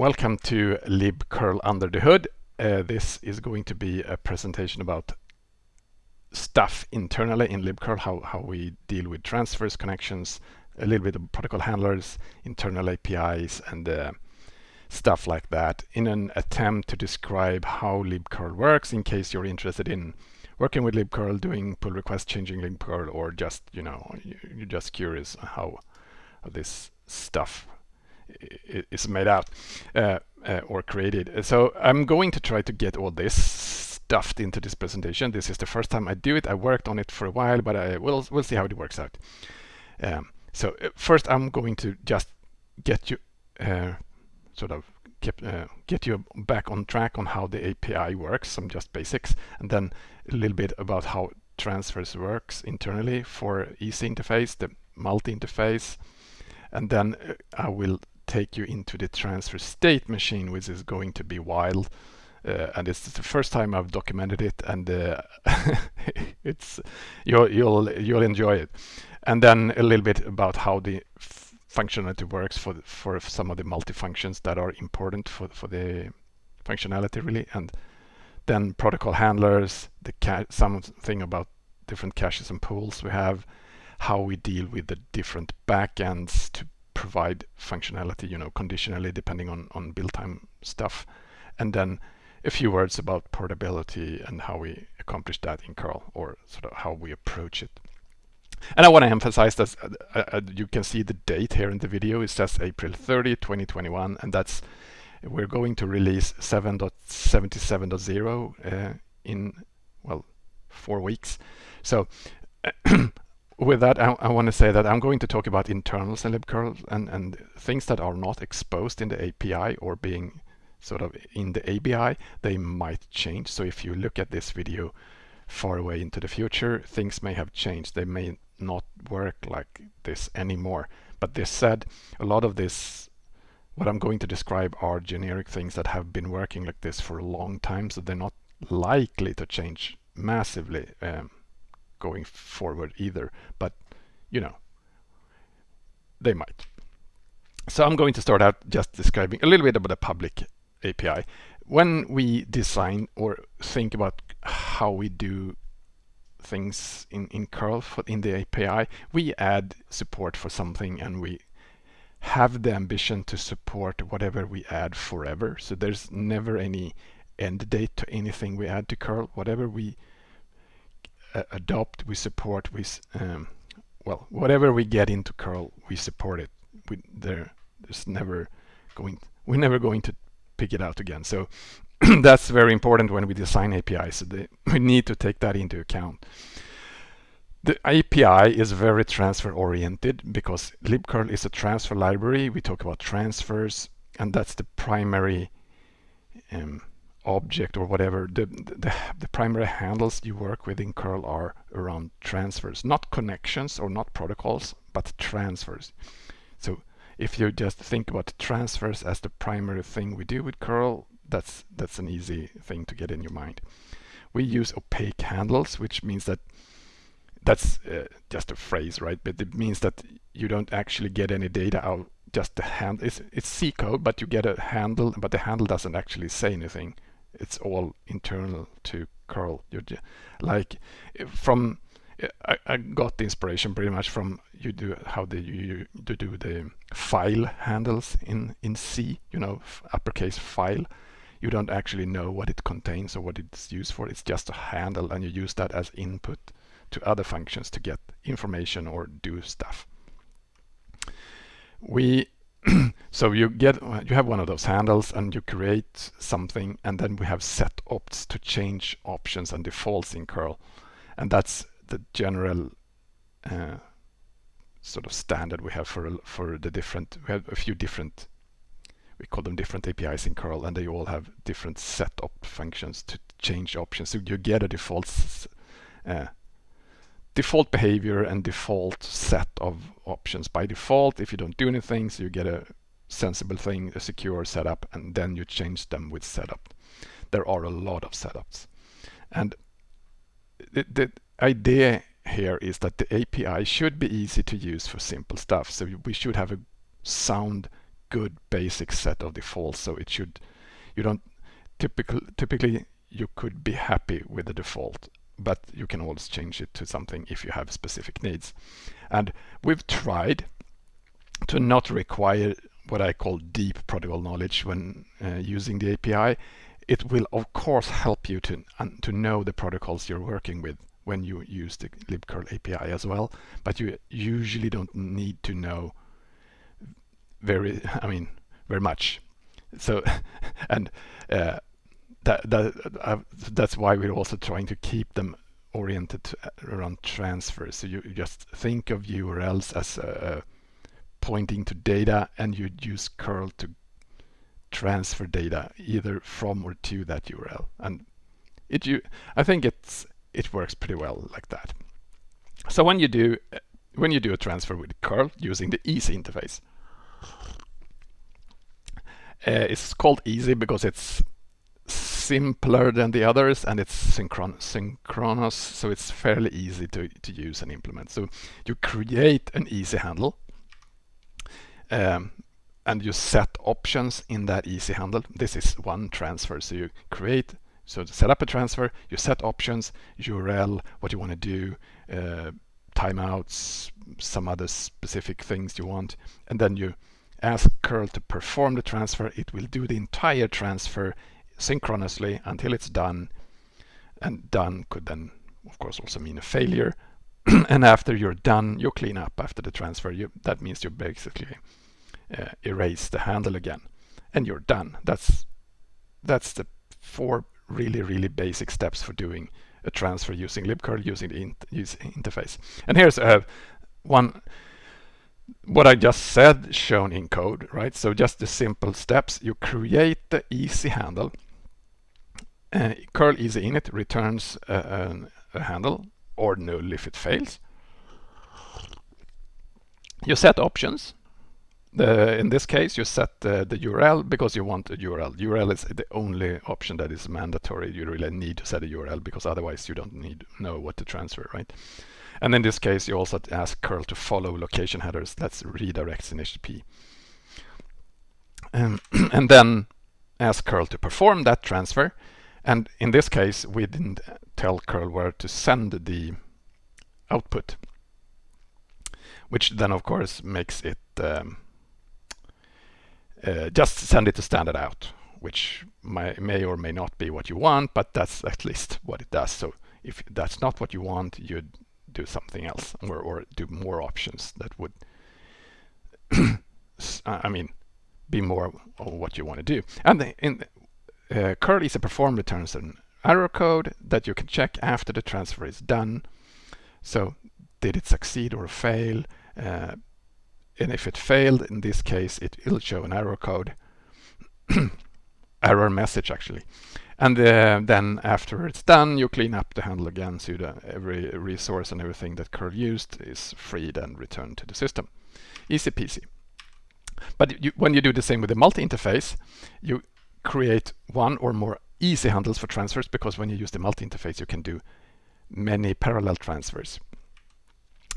Welcome to libcurl under the hood. Uh, this is going to be a presentation about stuff internally in libcurl, how, how we deal with transfers, connections, a little bit of protocol handlers, internal APIs, and uh, stuff like that in an attempt to describe how libcurl works in case you're interested in working with libcurl, doing pull requests, changing libcurl, or just, you know, you're just curious how, how this stuff is made out uh, uh, or created. So I'm going to try to get all this stuffed into this presentation. This is the first time I do it. I worked on it for a while, but I will we'll see how it works out. Um, so uh, first, I'm going to just get you uh, sort of keep, uh, get you back on track on how the API works, some just basics, and then a little bit about how transfers works internally for easy interface, the multi interface, and then I will take you into the transfer state machine, which is going to be wild. Uh, and it's the first time I've documented it, and uh, it's you'll you'll you'll enjoy it. And then a little bit about how the functionality works for the, for some of the multi-functions that are important for for the functionality really, and then protocol handlers, the something about different caches and pools we have, how we deal with the different backends to provide functionality, you know, conditionally depending on, on build time stuff. And then a few words about portability and how we accomplish that in curl or sort of how we approach it. And I want to emphasize that uh, uh, uh, you can see the date here in the video. It says April 30, 2021, and that's we're going to release 7.77.0 uh, in well four weeks. So with that, I, I want to say that I'm going to talk about internals in libcurl and, and things that are not exposed in the API or being sort of in the ABI, they might change. So if you look at this video far away into the future, things may have changed. They may not work like this anymore. But this said, a lot of this, what I'm going to describe are generic things that have been working like this for a long time, so they're not likely to change massively. Um, going forward either, but you know, they might. So I'm going to start out just describing a little bit about the public API. When we design or think about how we do things in, in curl for, in the API, we add support for something and we have the ambition to support whatever we add forever. So there's never any end date to anything we add to curl. Whatever we adopt, we support, we um, well, whatever we get into curl, we support it. We there, there's never going, we're never going to pick it out again. So that's very important when we design APIs. So the, we need to take that into account. The API is very transfer oriented because libcurl is a transfer library. We talk about transfers and that's the primary um, object or whatever, the, the, the, primary handles you work with in curl are around transfers, not connections or not protocols, but transfers. So if you just think about transfers as the primary thing we do with curl, that's, that's an easy thing to get in your mind. We use opaque handles, which means that that's uh, just a phrase, right? But it means that you don't actually get any data out just the hand it's, it's C code but you get a handle but the handle doesn't actually say anything it's all internal to curl. Like from I, I, got the inspiration pretty much from you do how the you, you do the file handles in in C. You know, uppercase file. You don't actually know what it contains or what it's used for. It's just a handle, and you use that as input to other functions to get information or do stuff. We so you get you have one of those handles and you create something and then we have set opts to change options and defaults in curl and that's the general uh, sort of standard we have for for the different we have a few different we call them different APIs in curl and they all have different set op functions to change options so you get a default uh, default behavior and default set of options by default. If you don't do anything, so you get a sensible thing, a secure setup, and then you change them with setup. There are a lot of setups. And the, the idea here is that the API should be easy to use for simple stuff. So we should have a sound good basic set of defaults. So it should, you don't, typical, typically you could be happy with the default, but you can always change it to something if you have specific needs. And we've tried to not require what I call deep protocol knowledge when uh, using the API. It will of course help you to, to know the protocols you're working with when you use the libcurl API as well, but you usually don't need to know very, I mean, very much. So, and uh, that, that uh, that's why we're also trying to keep them oriented uh, around transfers. So you, just think of URLs as uh, pointing to data, and you'd use curl to transfer data either from or to that URL. And it you I think it's it works pretty well like that. So when you do when you do a transfer with curl using the easy interface, uh, it's called easy because it's simpler than the others and it's synchron synchronous so it's fairly easy to, to use and implement. So you create an easy handle um, and you set options in that easy handle. This is one transfer. So you create, so set up a transfer, you set options, URL, what you want to do, uh, timeouts, some other specific things you want, and then you ask curl to perform the transfer. It will do the entire transfer synchronously until it's done. And done could then, of course, also mean a failure. and after you're done, you clean up after the transfer. You, that means you basically uh, erase the handle again and you're done. That's that's the four really, really basic steps for doing a transfer using libcurl using the interface. And here's uh, one what I just said shown in code, right? So just the simple steps. You create the easy handle. Uh, curl easy init returns a, a handle or null if it fails. You set options the, in this case, you set the, the URL because you want a URL. URL is the only option that is mandatory. You really need to set a URL because otherwise you don't need know what to transfer, right? And in this case, you also ask curl to follow location headers. That's redirects in HTTP. Um, and then ask curl to perform that transfer. And in this case, we didn't tell curl where to send the output, which then of course makes it um, uh, just send it to standard out, which may, may or may not be what you want, but that's at least what it does. So if that's not what you want, you'd do something else or, or do more options that would, I mean, be more of what you want to do. And the, in uh, curl easy perform returns an error code that you can check after the transfer is done. So did it succeed or fail? Uh, and if it failed, in this case, it will show an error code, error message actually. And uh, then after it's done, you clean up the handle again so that every resource and everything that curl used is freed and returned to the system. Easy peasy. But you, when you do the same with the multi-interface, you create one or more easy handles for transfers because when you use the multi-interface, you can do many parallel transfers.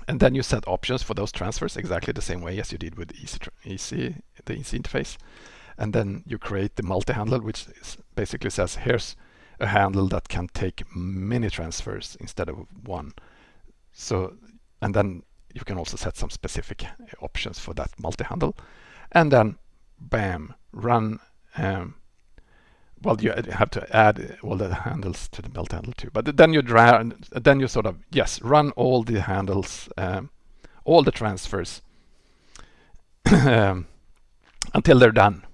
And then you set options for those transfers exactly the same way as you did with the easy interface. And then you create the multi-handle, which basically says, here's a handle that can take many transfers instead of one. So, and then you can also set some specific options for that multi-handle. And then, bam, run um, well, you have to add all the handles to the belt handle too. But then you drag, then you sort of yes, run all the handles, um, all the transfers um, until they're done.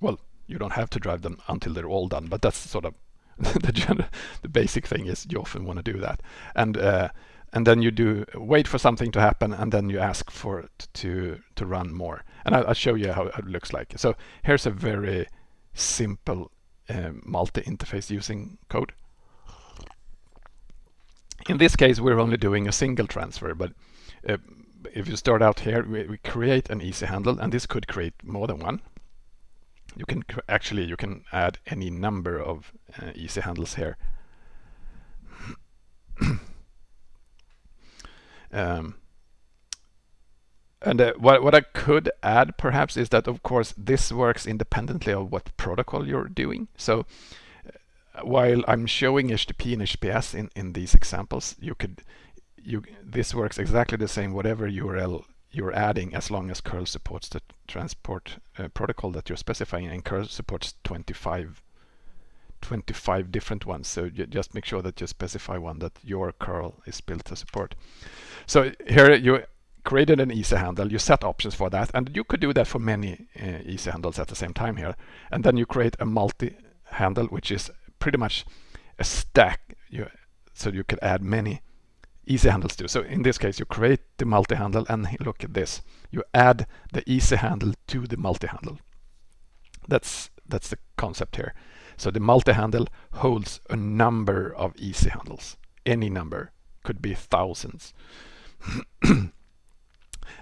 Well, you don't have to drive them until they're all done, but that's sort of the general, the basic thing is you often want to do that, and uh, and then you do wait for something to happen, and then you ask for it to to run more. And I'll, I'll show you how it looks like. So here's a very simple uh, multi-interface using code. In this case, we're only doing a single transfer, but uh, if you start out here, we, we, create an easy handle, and this could create more than one. You can actually you can add any number of uh, easy handles here. um, And uh, what, what I could add perhaps is that of course this works independently of what protocol you're doing. So uh, while I'm showing HTTP and HTTPS in, in these examples, you could you this works exactly the same whatever URL you're adding as long as curl supports the transport uh, protocol that you're specifying and curl supports 25 25 different ones so just make sure that you specify one that your curl is built to support so here you created an easy handle you set options for that and you could do that for many uh, easy handles at the same time here and then you create a multi handle which is pretty much a stack you, so you could add many easy handles too. So in this case, you create the multi-handle and look at this. You add the easy handle to the multi-handle. That's, that's the concept here. So the multi-handle holds a number of easy handles. Any number, could be thousands.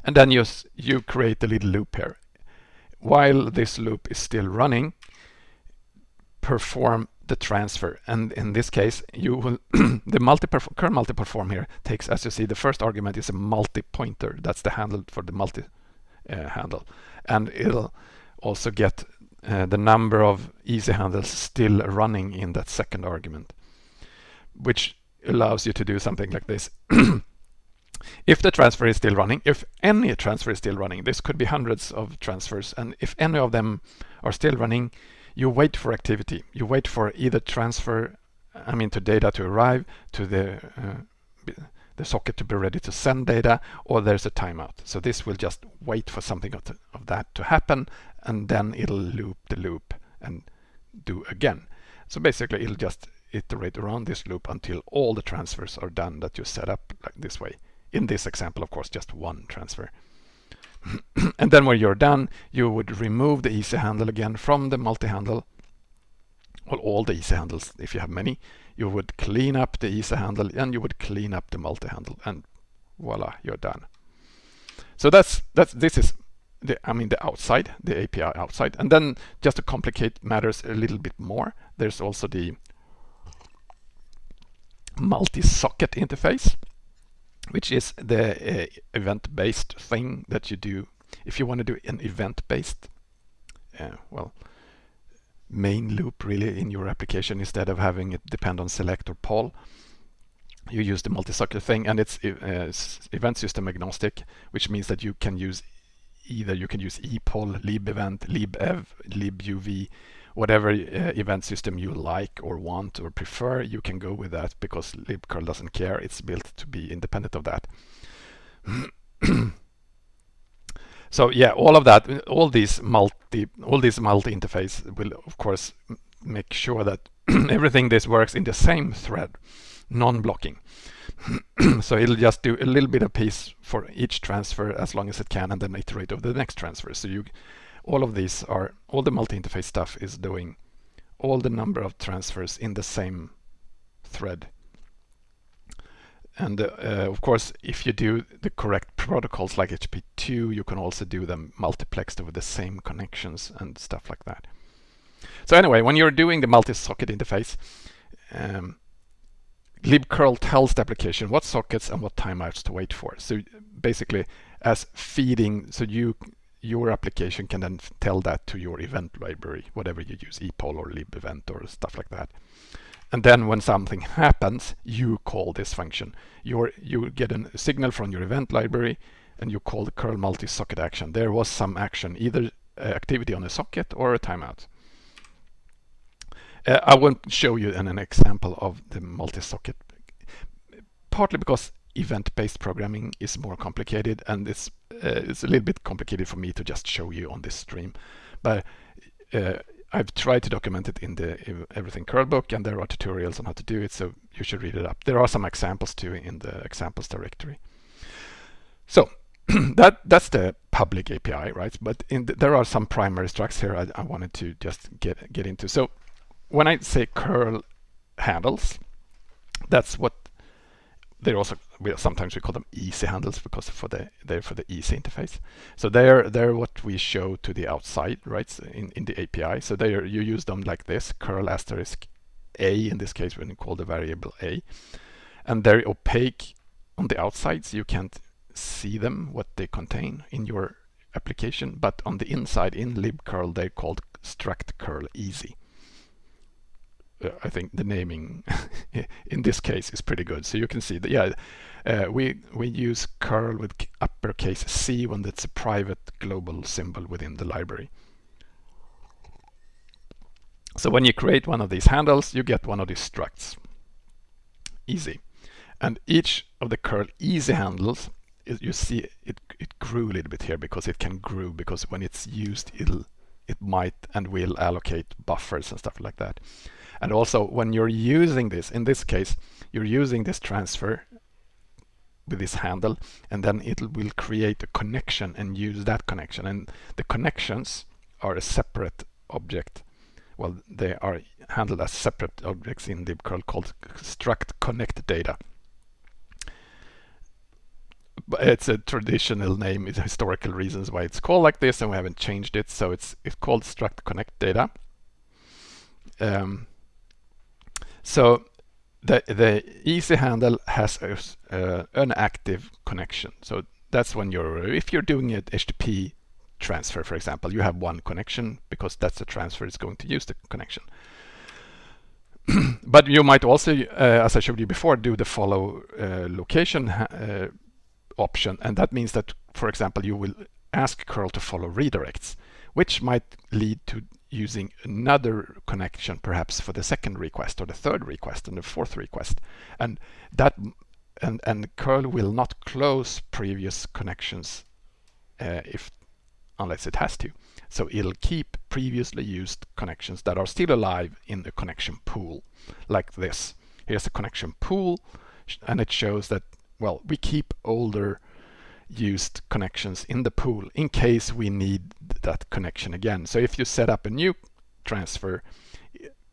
and then you, you create a little loop here. While this loop is still running, perform the transfer. And in this case, you will the multi curl multi perform here takes, as you see, the first argument is a multi pointer. That's the handle for the multi uh, handle, and it'll also get uh, the number of easy handles still running in that second argument, which allows you to do something like this. if the transfer is still running, if any transfer is still running, this could be hundreds of transfers, and if any of them are still running, you wait for activity. You wait for either transfer, I mean to data to arrive, to the uh, the socket to be ready to send data, or there's a timeout. So this will just wait for something of, the, of that to happen, and then it'll loop the loop and do again. So basically it'll just iterate around this loop until all the transfers are done that you set up like this way. In this example, of course, just one transfer. and then when you're done, you would remove the easy handle again from the multi-handle, well, all the easy handles, if you have many, you would clean up the easy handle and you would clean up the multi-handle and voila, you're done. So that's, that's, this is the, I mean, the outside, the API outside. And then just to complicate matters a little bit more, there's also the multi-socket interface which is the uh, event-based thing that you do. If you want to do an event-based uh, well main loop really in your application instead of having it depend on select or poll you use the multi-socket thing and it's uh, event system agnostic which means that you can use either you can use epoll libevent libev libuv whatever uh, event system you like or want or prefer, you can go with that because libcurl doesn't care. It's built to be independent of that. so yeah, all of that, all these multi, all these multi-interface will of course make sure that everything this works in the same thread, non-blocking. so it'll just do a little bit of piece for each transfer as long as it can and then iterate over the next transfer. So you all of these are, all the multi-interface stuff is doing all the number of transfers in the same thread. And uh, of course, if you do the correct protocols like HTTP2, you can also do them multiplexed over the same connections and stuff like that. So anyway, when you're doing the multi-socket interface, um, libcurl tells the application what sockets and what timeouts to wait for. So basically, as feeding, so you your application can then tell that to your event library, whatever you use, epoll or libevent or stuff like that. And then when something happens, you call this function. you you get a signal from your event library and you call the curl multi-socket action. There was some action, either uh, activity on a socket or a timeout. Uh, I won't show you an, an example of the multi-socket, partly because event-based programming is more complicated and it's uh, it's a little bit complicated for me to just show you on this stream. But uh, I've tried to document it in the everything curl book and there are tutorials on how to do it so you should read it up. There are some examples too in the examples directory. So that that's the public API right? But the, there are some primary structs here I, I wanted to just get get into. So when I say curl handles that's what they're also we sometimes we call them easy handles because for the they're for the easy interface. So they're they're what we show to the outside, right? So in in the API. So they you use them like this curl asterisk a in this case when you call the variable a, and they're opaque on the outside, so you can't see them, what they contain in your application, but on the inside in libcurl they're called struct curl easy. I think the naming in this case is pretty good. So you can see that, yeah, uh, we, we use curl with uppercase C when it's a private global symbol within the library. So when you create one of these handles, you get one of these structs. Easy. And each of the curl easy handles, you see it, it grew a little bit here because it can grow because when it's used, it'll it might and will allocate buffers and stuff like that. And also when you're using this, in this case, you're using this transfer with this handle and then it will create a connection and use that connection. And the connections are a separate object. Well, they are handled as separate objects in libcurl called struct connect data. It's a traditional name, it's historical reasons why it's called like this and we haven't changed it. So it's, it's called struct connect data. Um, so the, the easy handle has a, uh, an active connection. So that's when you're, if you're doing an HTTP transfer, for example, you have one connection because that's the transfer is going to use the connection. but you might also, uh, as I showed you before, do the follow uh, location uh, option. And that means that, for example, you will ask curl to follow redirects, which might lead to using another connection perhaps for the second request or the third request and the fourth request. And that and, and curl will not close previous connections uh, if unless it has to. So it'll keep previously used connections that are still alive in the connection pool like this. Here's the connection pool and it shows that well we keep older used connections in the pool in case we need that connection again. So if you set up a new transfer,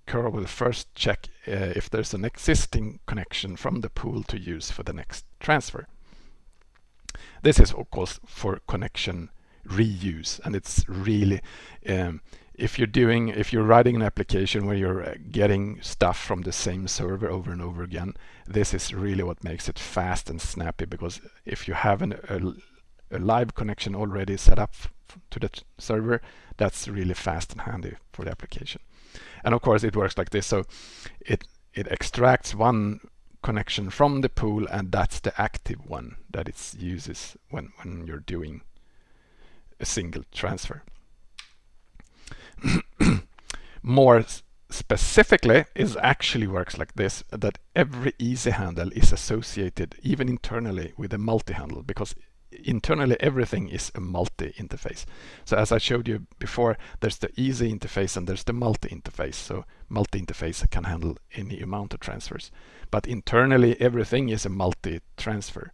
curl will first check uh, if there's an existing connection from the pool to use for the next transfer. This is of course for connection reuse and it's really um, if you're doing if you're writing an application where you're uh, getting stuff from the same server over and over again this is really what makes it fast and snappy because if you have an, a, a live connection already set up to the server that's really fast and handy for the application. And of course it works like this. So it it extracts one connection from the pool and that's the active one that it uses when when you're doing a single transfer. More specifically is actually works like this that every easy handle is associated even internally with a multi-handle because internally everything is a multi-interface. So as I showed you before there's the easy interface and there's the multi-interface. So multi-interface can handle any amount of transfers. But internally everything is a multi-transfer.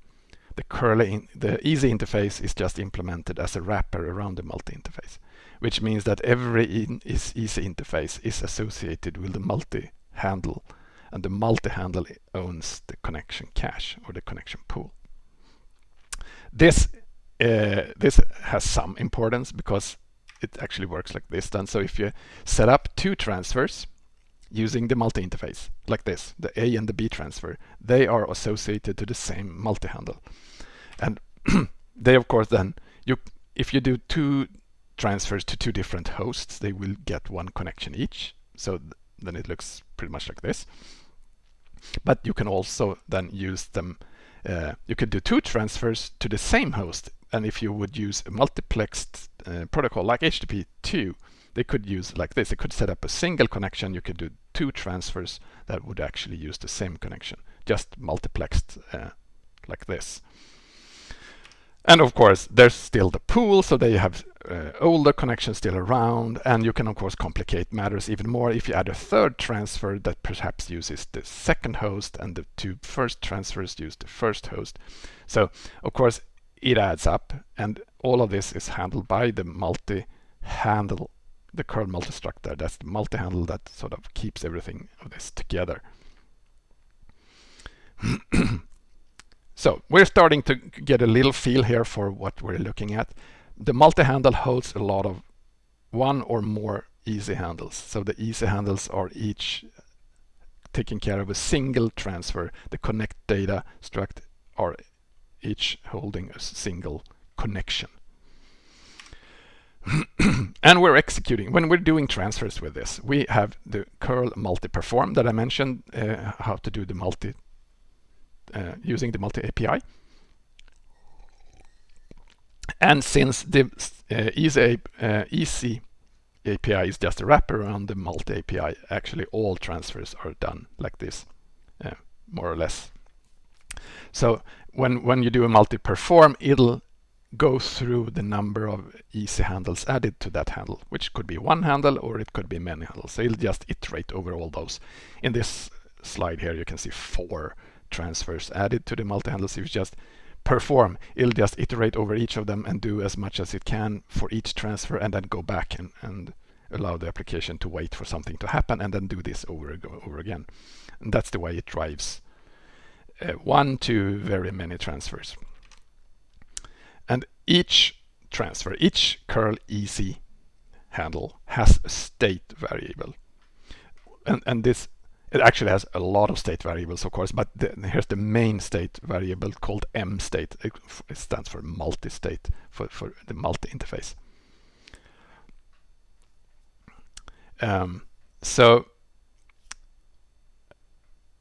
The curly the easy interface is just implemented as a wrapper around the multi-interface which means that every in is easy interface is associated with the multi-handle and the multi-handle owns the connection cache or the connection pool. This uh, this has some importance because it actually works like this then. So if you set up two transfers using the multi-interface like this, the A and the B transfer, they are associated to the same multi-handle. And they of course then, you if you do two transfers to two different hosts, they will get one connection each. So th then it looks pretty much like this. But you can also then use them, uh, you could do two transfers to the same host. And if you would use a multiplexed uh, protocol like HTTP2, they could use like this. They could set up a single connection. You could do two transfers that would actually use the same connection, just multiplexed uh, like this. And of course, there's still the pool, so they have uh, older connections still around, and you can of course complicate matters even more if you add a third transfer that perhaps uses the second host and the two first transfers use the first host. So of course, it adds up, and all of this is handled by the multi-handle, the curl multi-struct there. That's the multi-handle that sort of keeps everything of this together. So we're starting to get a little feel here for what we're looking at. The multi-handle holds a lot of one or more easy handles. So the easy handles are each taking care of a single transfer. The connect data struct are each holding a single connection. and we're executing, when we're doing transfers with this, we have the curl multi-perform that I mentioned, uh, how to do the multi, uh, using the multi-API. And since the uh, easy, uh, easy API is just a wrapper around the multi API, actually all transfers are done like this, uh, more or less. So when, when you do a multi-perform, it'll go through the number of easy handles added to that handle, which could be one handle or it could be many handles. So it'll just iterate over all those. In this slide here, you can see four transfers added to the multi-handles. If you just perform, it'll just iterate over each of them and do as much as it can for each transfer and then go back and, and allow the application to wait for something to happen and then do this over over again. And that's the way it drives uh, one to very many transfers. And each transfer, each curl easy handle has a state variable. And, and this, it actually has a lot of state variables, of course, but the, here's the main state variable called M state. It, it stands for multi-state, for, for the multi-interface. Um, so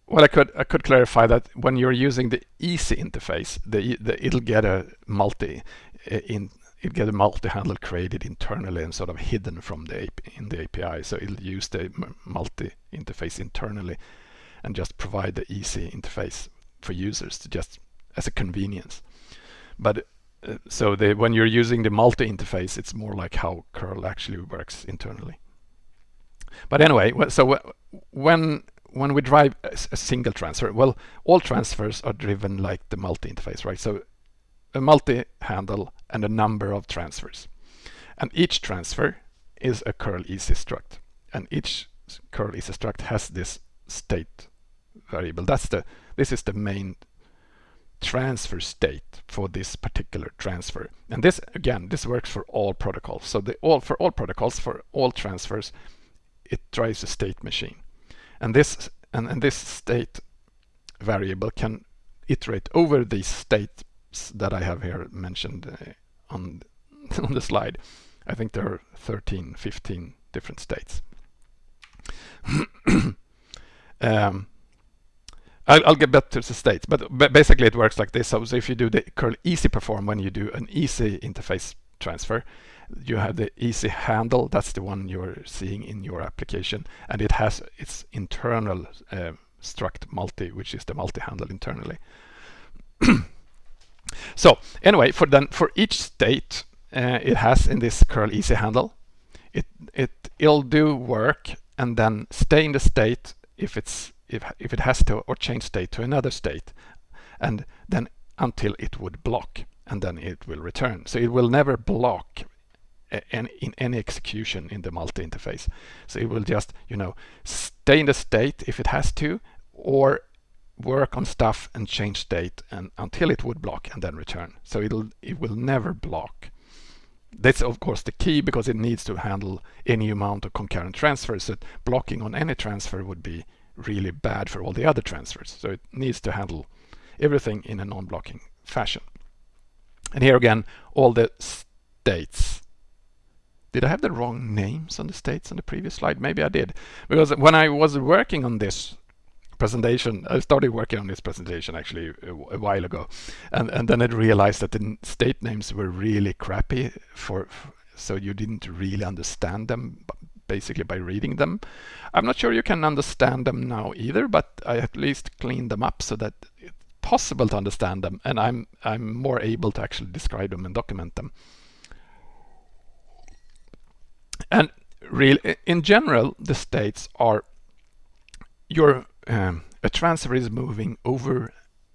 well, I could I could clarify that when you're using the easy interface, the, the it'll get a multi in it get a multi-handle created internally and sort of hidden from the in the API. So it'll use the multi interface internally and just provide the easy interface for users to just as a convenience. But uh, so the, when you're using the multi interface, it's more like how curl actually works internally. But anyway, so when when we drive a, a, single transfer, well, all transfers are driven like the multi-interface, right? So a multi-handle and a number of transfers. And each transfer is a curl easy struct. And each curl easy struct has this state variable. That's the this is the main transfer state for this particular transfer. And this again, this works for all protocols. So the all for all protocols, for all transfers, it drives a state machine. And this and, and this state variable can iterate over these that I have here mentioned uh, on on the slide. I think there are 13, 15 different states. um, I'll, I'll, get back to the states, but basically it works like this. So, so if you do the curl easy perform when you do an easy interface transfer, you have the easy handle that's the one you're seeing in your application and it has its internal uh, struct multi which is the multi handle internally so anyway for then for each state uh, it has in this curl easy handle it it it'll do work and then stay in the state if it's if if it has to or change state to another state and then until it would block and then it will return so it will never block in any execution in the multi-interface. So it will just, you know, stay in the state if it has to, or work on stuff and change state and until it would block and then return. So it'll it will never block. That's of course the key because it needs to handle any amount of concurrent transfers. So blocking on any transfer would be really bad for all the other transfers. So it needs to handle everything in a non-blocking fashion. And here again, all the states did I have the wrong names on the states on the previous slide? Maybe I did. Because when I was working on this presentation, I started working on this presentation actually a, a while ago. And, and then I realized that the state names were really crappy for, so you didn't really understand them basically by reading them. I'm not sure you can understand them now either, but I at least cleaned them up so that it's possible to understand them and I'm I'm more able to actually describe them and document them. And really, in general, the states are your um, a transfer is moving over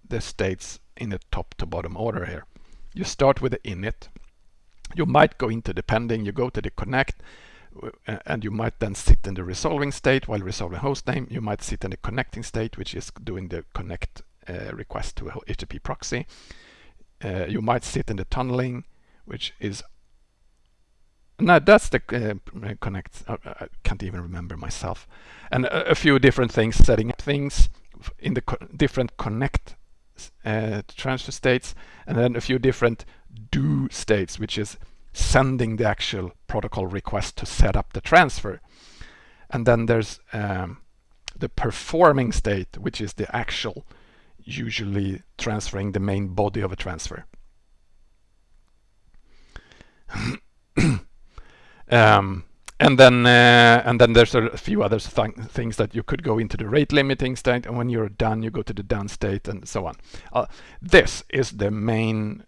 the states in a top to bottom order here. You start with the init. You might go into the pending, you go to the connect, uh, and you might then sit in the resolving state while resolving host name. You might sit in the connecting state, which is doing the connect uh, request to a HTTP proxy. Uh, you might sit in the tunneling, which is no, that's the uh, connect. Uh, I can't even remember myself. And a, a, few different things, setting up things in the co different connect uh, transfer states, and then a few different do states, which is sending the actual protocol request to set up the transfer. And then there's um, the performing state, which is the actual, usually transferring the main body of a transfer. Um, and then uh, and then there's a few other th things that you could go into the rate limiting state and when you're done you go to the done state and so on. Uh, this is the main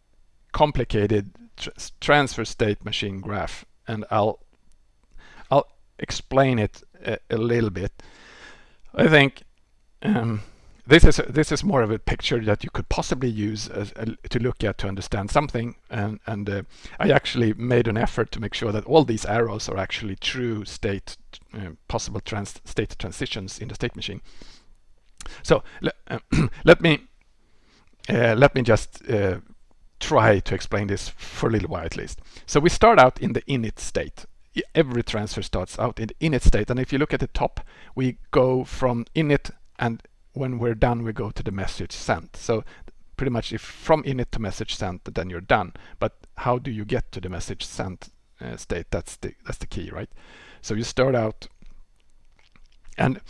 complicated tr transfer state machine graph and I'll I'll explain it a, a little bit. I think um, this is this is more of a picture that you could possibly use as, uh, to look at to understand something. And and uh, I actually made an effort to make sure that all these arrows are actually true state uh, possible trans state transitions in the state machine. So uh, let me uh, let me just uh, try to explain this for a little while at least. So we start out in the init state. Every transfer starts out in the init state. And if you look at the top we go from init and when we're done, we go to the message sent. So pretty much if from init to message sent, then you're done. But how do you get to the message sent uh, state? That's the that's the key, right? So you start out, and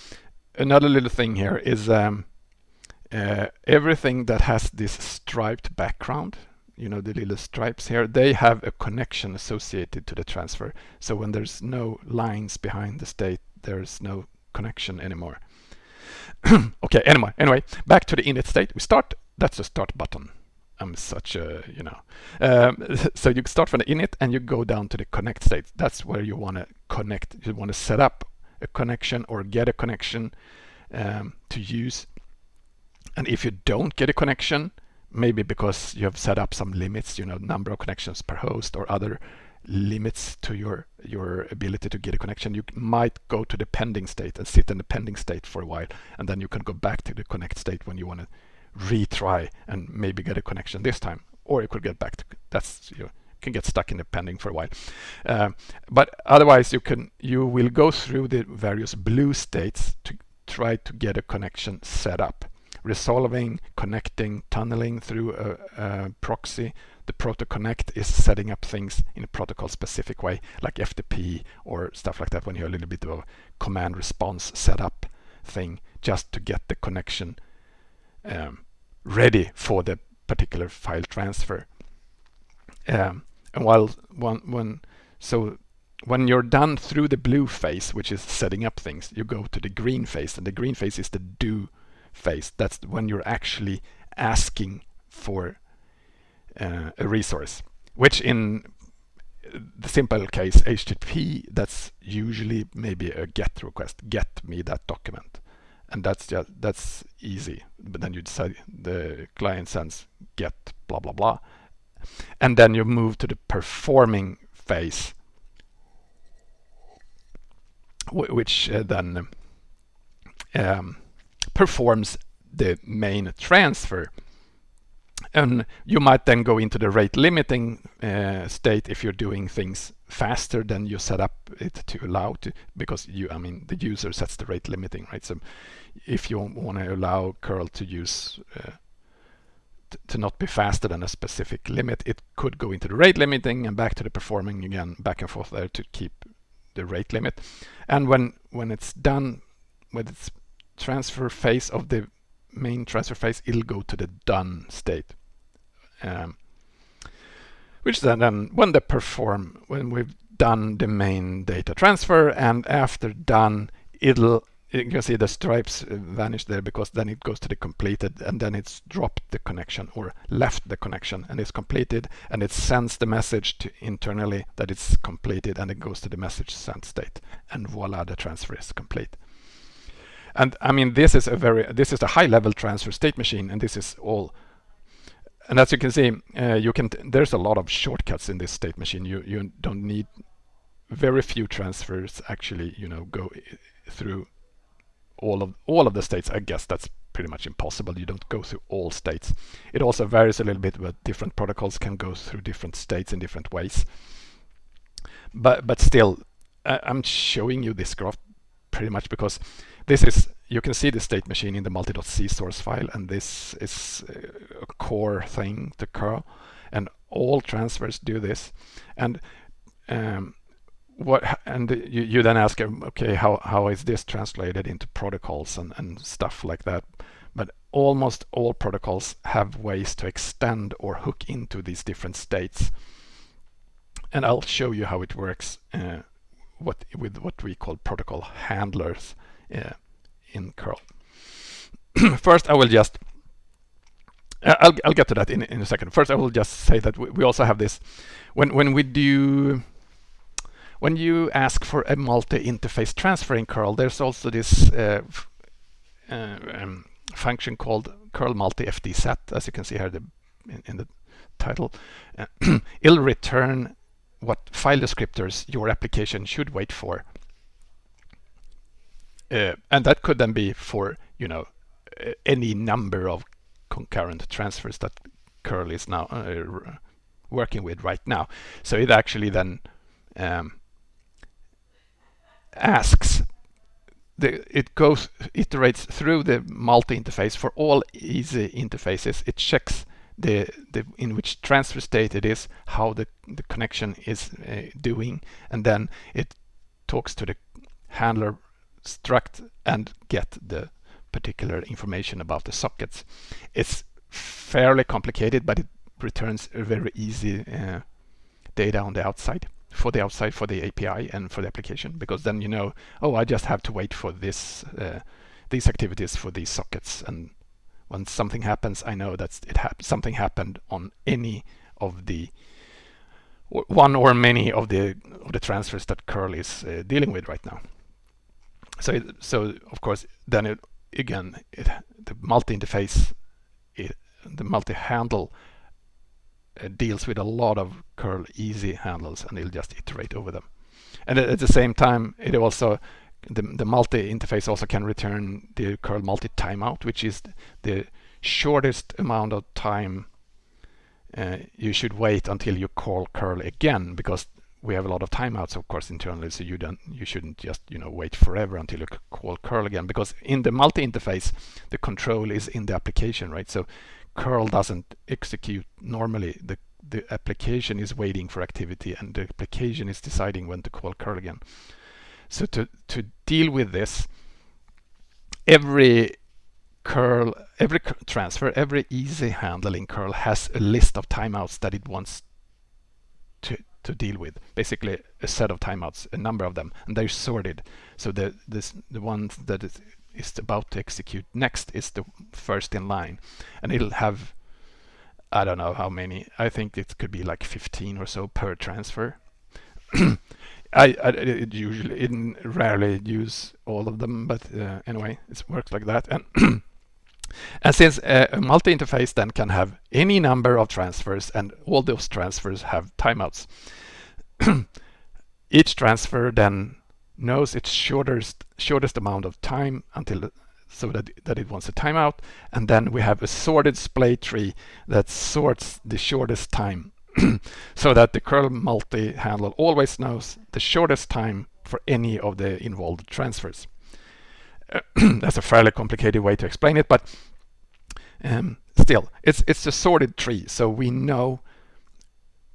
another little thing here is um, uh, everything that has this striped background. You know the little stripes here. They have a connection associated to the transfer. So when there's no lines behind the state, there's no connection anymore. okay, anyway, anyway, back to the init state. We start, that's the start button. I'm such a, you know. Um, so you start from the init and you go down to the connect state. That's where you want to connect. You want to set up a connection or get a connection um, to use. And if you don't get a connection, maybe because you have set up some limits, you know, number of connections per host or other limits to your your ability to get a connection. You might go to the pending state and sit in the pending state for a while and then you can go back to the connect state when you want to retry and maybe get a connection this time or you could get back to that's you can get stuck in the pending for a while. Uh, but otherwise you can you will go through the various blue states to try to get a connection set up. Resolving connecting tunneling through a, a proxy the proto-connect is setting up things in a protocol specific way like FTP or stuff like that when you have a little bit of a command response setup thing just to get the connection um, ready for the particular file transfer. Um, and while one, when so when you're done through the blue phase, which is setting up things, you go to the green phase, and the green phase is the do phase. That's when you're actually asking for uh, a resource, which in the simple case HTTP, that's usually maybe a GET request. Get me that document, and that's just that's easy. But then you decide the client sends get blah blah blah, and then you move to the performing phase, which uh, then um, performs the main transfer and you might then go into the rate limiting uh, state if you're doing things faster than you set up it to allow to because you I mean the user sets the rate limiting right? So if you want to allow curl to use uh, to not be faster than a specific limit it could go into the rate limiting and back to the performing again back and forth there to keep the rate limit. And when when it's done with its transfer phase of the main transfer phase it'll go to the done state. Um, which then, then when they perform, when we've done the main data transfer and after done, it'll you can see the stripes vanish there because then it goes to the completed and then it's dropped the connection or left the connection and it's completed and it sends the message to internally that it's completed and it goes to the message sent state. And voila the transfer is complete and I mean this is a very this is a high level transfer state machine and this is all and as you can see, uh, you can there's a lot of shortcuts in this state machine. You you don't need very few transfers actually, you know, go through all of all of the states. I guess that's pretty much impossible. You don't go through all states. It also varies a little bit, but different protocols can go through different states in different ways. But but still, I'm showing you this graph pretty much because this is you can see the state machine in the multi.c source file, and this is a core thing to curl, and all transfers do this. And um, what and you, you then ask, okay, how, how is this translated into protocols and, and stuff like that? But almost all protocols have ways to extend or hook into these different states. And I'll show you how it works uh, what with what we call protocol handlers uh, in curl. First, I will just I'll, I'll get to that in, in a second. First, I will just say that we, we also have this when when we do when you ask for a multi-interface transfer in curl, there's also this uh, uh, um, function called curl multi FD set, as you can see here the, in, in the title. Uh, it'll return what file descriptors your application should wait for. Uh, and that could then be for, you know, any number of concurrent transfers that curl is now uh, working with right now. So it actually then um, asks the, it goes iterates through the multi-interface for all easy interfaces. It checks the, the in which transfer state it is, how the, the connection is uh, doing, and then it talks to the handler struct and get the particular information about the sockets. It's fairly complicated, but it returns a very easy uh, data on the outside for the outside for the API and for the application because then you know oh I just have to wait for this uh, these activities for these sockets and when something happens I know that it hap something happened on any of the one or many of the of the transfers that curl is uh, dealing with right now so it, so of course then it again it, the multi-interface the multi-handle uh, deals with a lot of curl easy handles and it'll just iterate over them. And at the same time, it also the, the multi interface also can return the curl multi timeout, which is the shortest amount of time uh, you should wait until you call curl again, because we have a lot of timeouts, of course, internally. So you don't, you shouldn't just, you know, wait forever until you call curl again, because in the multi interface, the control is in the application, right? So curl doesn't execute normally. The, the application is waiting for activity and the application is deciding when to call curl again. So to, to deal with this, every curl, every transfer, every easy handling curl has a list of timeouts that it wants to, to deal with. Basically a set of timeouts, a number of them, and they're sorted. So the this the ones that is is about to execute next is the first in line and it'll have I don't know how many I think it could be like 15 or so per transfer I, I usually it rarely use all of them but uh, anyway it works like that. And and since uh, a multi-interface then can have any number of transfers and all those transfers have timeouts each transfer then knows its shortest shortest amount of time until so that, that it wants a timeout. And then we have a sorted splay tree that sorts the shortest time so that the curl multi handler always knows the shortest time for any of the involved transfers. that's a fairly complicated way to explain it but um, still it's it's a sorted tree so we know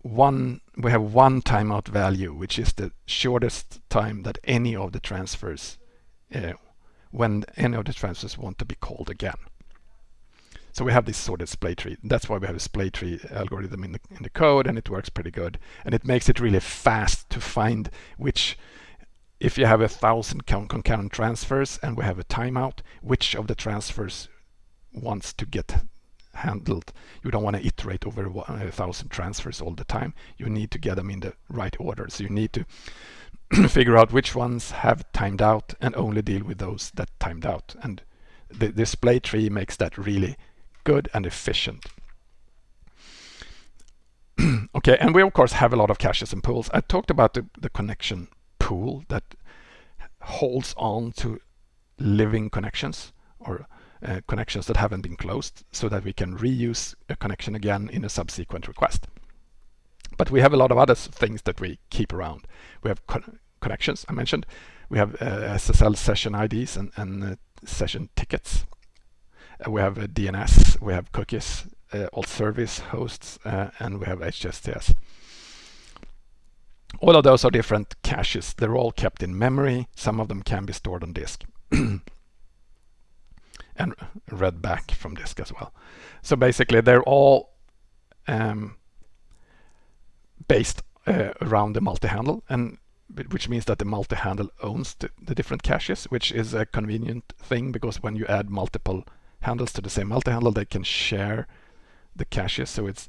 one we have one timeout value which is the shortest time that any of the transfers uh, when any of the transfers want to be called again so we have this sorted splay tree that's why we have a splay tree algorithm in the in the code and it works pretty good and it makes it really fast to find which if you have a thousand concurrent transfers and we have a timeout which of the transfers wants to get handled. You don't want to iterate over a thousand transfers all the time. You need to get them in the right order. So you need to figure out which ones have timed out and only deal with those that timed out. And the splay tree makes that really good and efficient. okay, and we of course have a lot of caches and pools. I talked about the, the connection pool that holds on to living connections or uh, connections that haven't been closed so that we can reuse a connection again in a subsequent request. But we have a lot of other things that we keep around. We have con connections, I mentioned. We have uh, SSL session IDs and, and uh, session tickets. Uh, we have a DNS, we have cookies, uh, alt service hosts, uh, and we have HSTS. All of those are different caches. They're all kept in memory. Some of them can be stored on disk. and read back from disk as well. So basically they're all um, based uh, around the multi-handle and which means that the multi-handle owns the, the, different caches, which is a convenient thing because when you add multiple handles to the same multi-handle, they can share the caches. So it's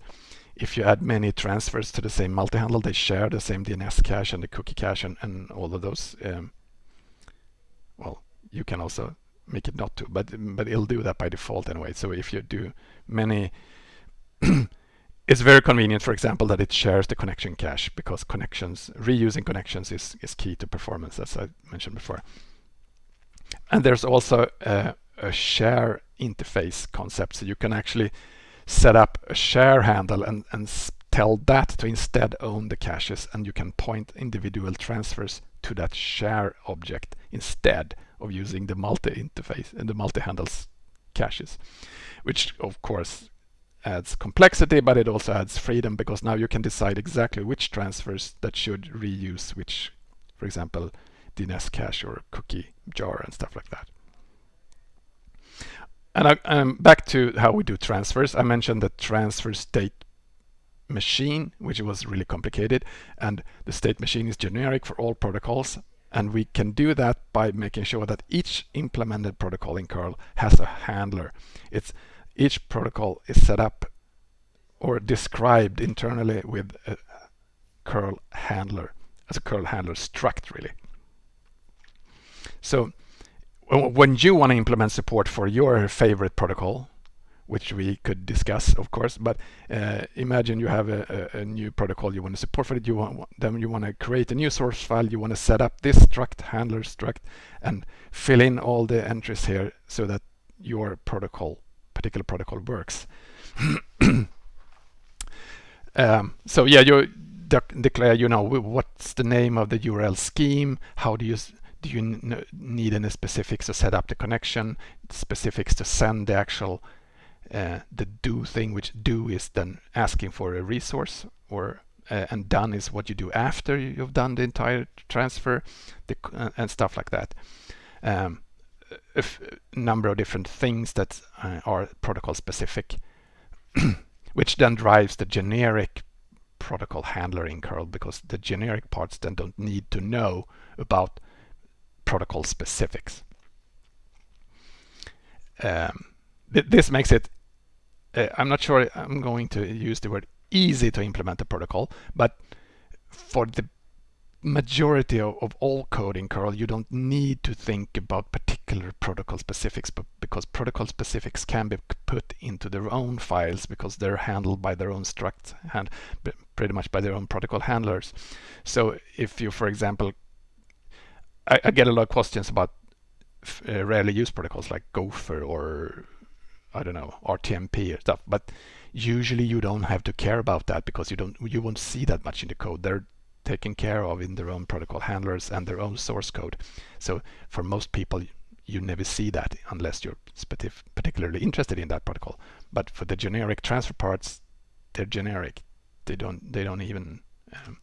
if you add many transfers to the same multi-handle, they share the same DNS cache and the cookie cache and, and all of those. Um, well, you can also make it not to, but but it'll do that by default anyway. So if you do many it's very convenient, for example, that it shares the connection cache because connections, reusing connections is, is key to performance, as I mentioned before. And there's also a, a share interface concept. So you can actually set up a share handle and, and tell that to instead own the caches and you can point individual transfers to that share object instead of using the multi-interface and the multi-handles caches, which of course adds complexity, but it also adds freedom because now you can decide exactly which transfers that should reuse which, for example, DNS cache or cookie jar and stuff like that. And I, um, back to how we do transfers. I mentioned the transfer state machine, which was really complicated. And the state machine is generic for all protocols. And we can do that by making sure that each implemented protocol in curl has a handler. It's each protocol is set up or described internally with a curl handler as a curl handler struct really. So when you want to implement support for your favorite protocol, which we could discuss, of course, but uh, imagine you have a, a, a, new protocol you want to support for it. You want then you want to create a new source file. You want to set up this struct handler struct and fill in all the entries here so that your protocol particular protocol works. um, so yeah, you de declare, you know, what's the name of the URL scheme? How do you do you need any specifics to set up the connection? Specifics to send the actual uh, the do thing, which do is then asking for a resource, or uh, and done is what you do after you've done the entire transfer, the, uh, and stuff like that. Um, a number of different things that uh, are protocol specific, which then drives the generic protocol handler in curl because the generic parts then don't need to know about protocol specifics. Um, th this makes it, uh, I'm not sure I'm going to use the word easy to implement a protocol, but for the majority of, of all code in curl, you don't need to think about particular protocol specifics, but because protocol specifics can be put into their own files because they're handled by their own struct and pretty much by their own protocol handlers. So if you, for example, I, I get a lot of questions about uh, rarely used protocols like Gopher or I don't know RTMP or stuff, but usually you don't have to care about that because you don't you won't see that much in the code. They're taken care of in their own protocol handlers and their own source code. So for most people, you never see that unless you're particularly interested in that protocol. But for the generic transfer parts, they're generic. They don't they don't even um,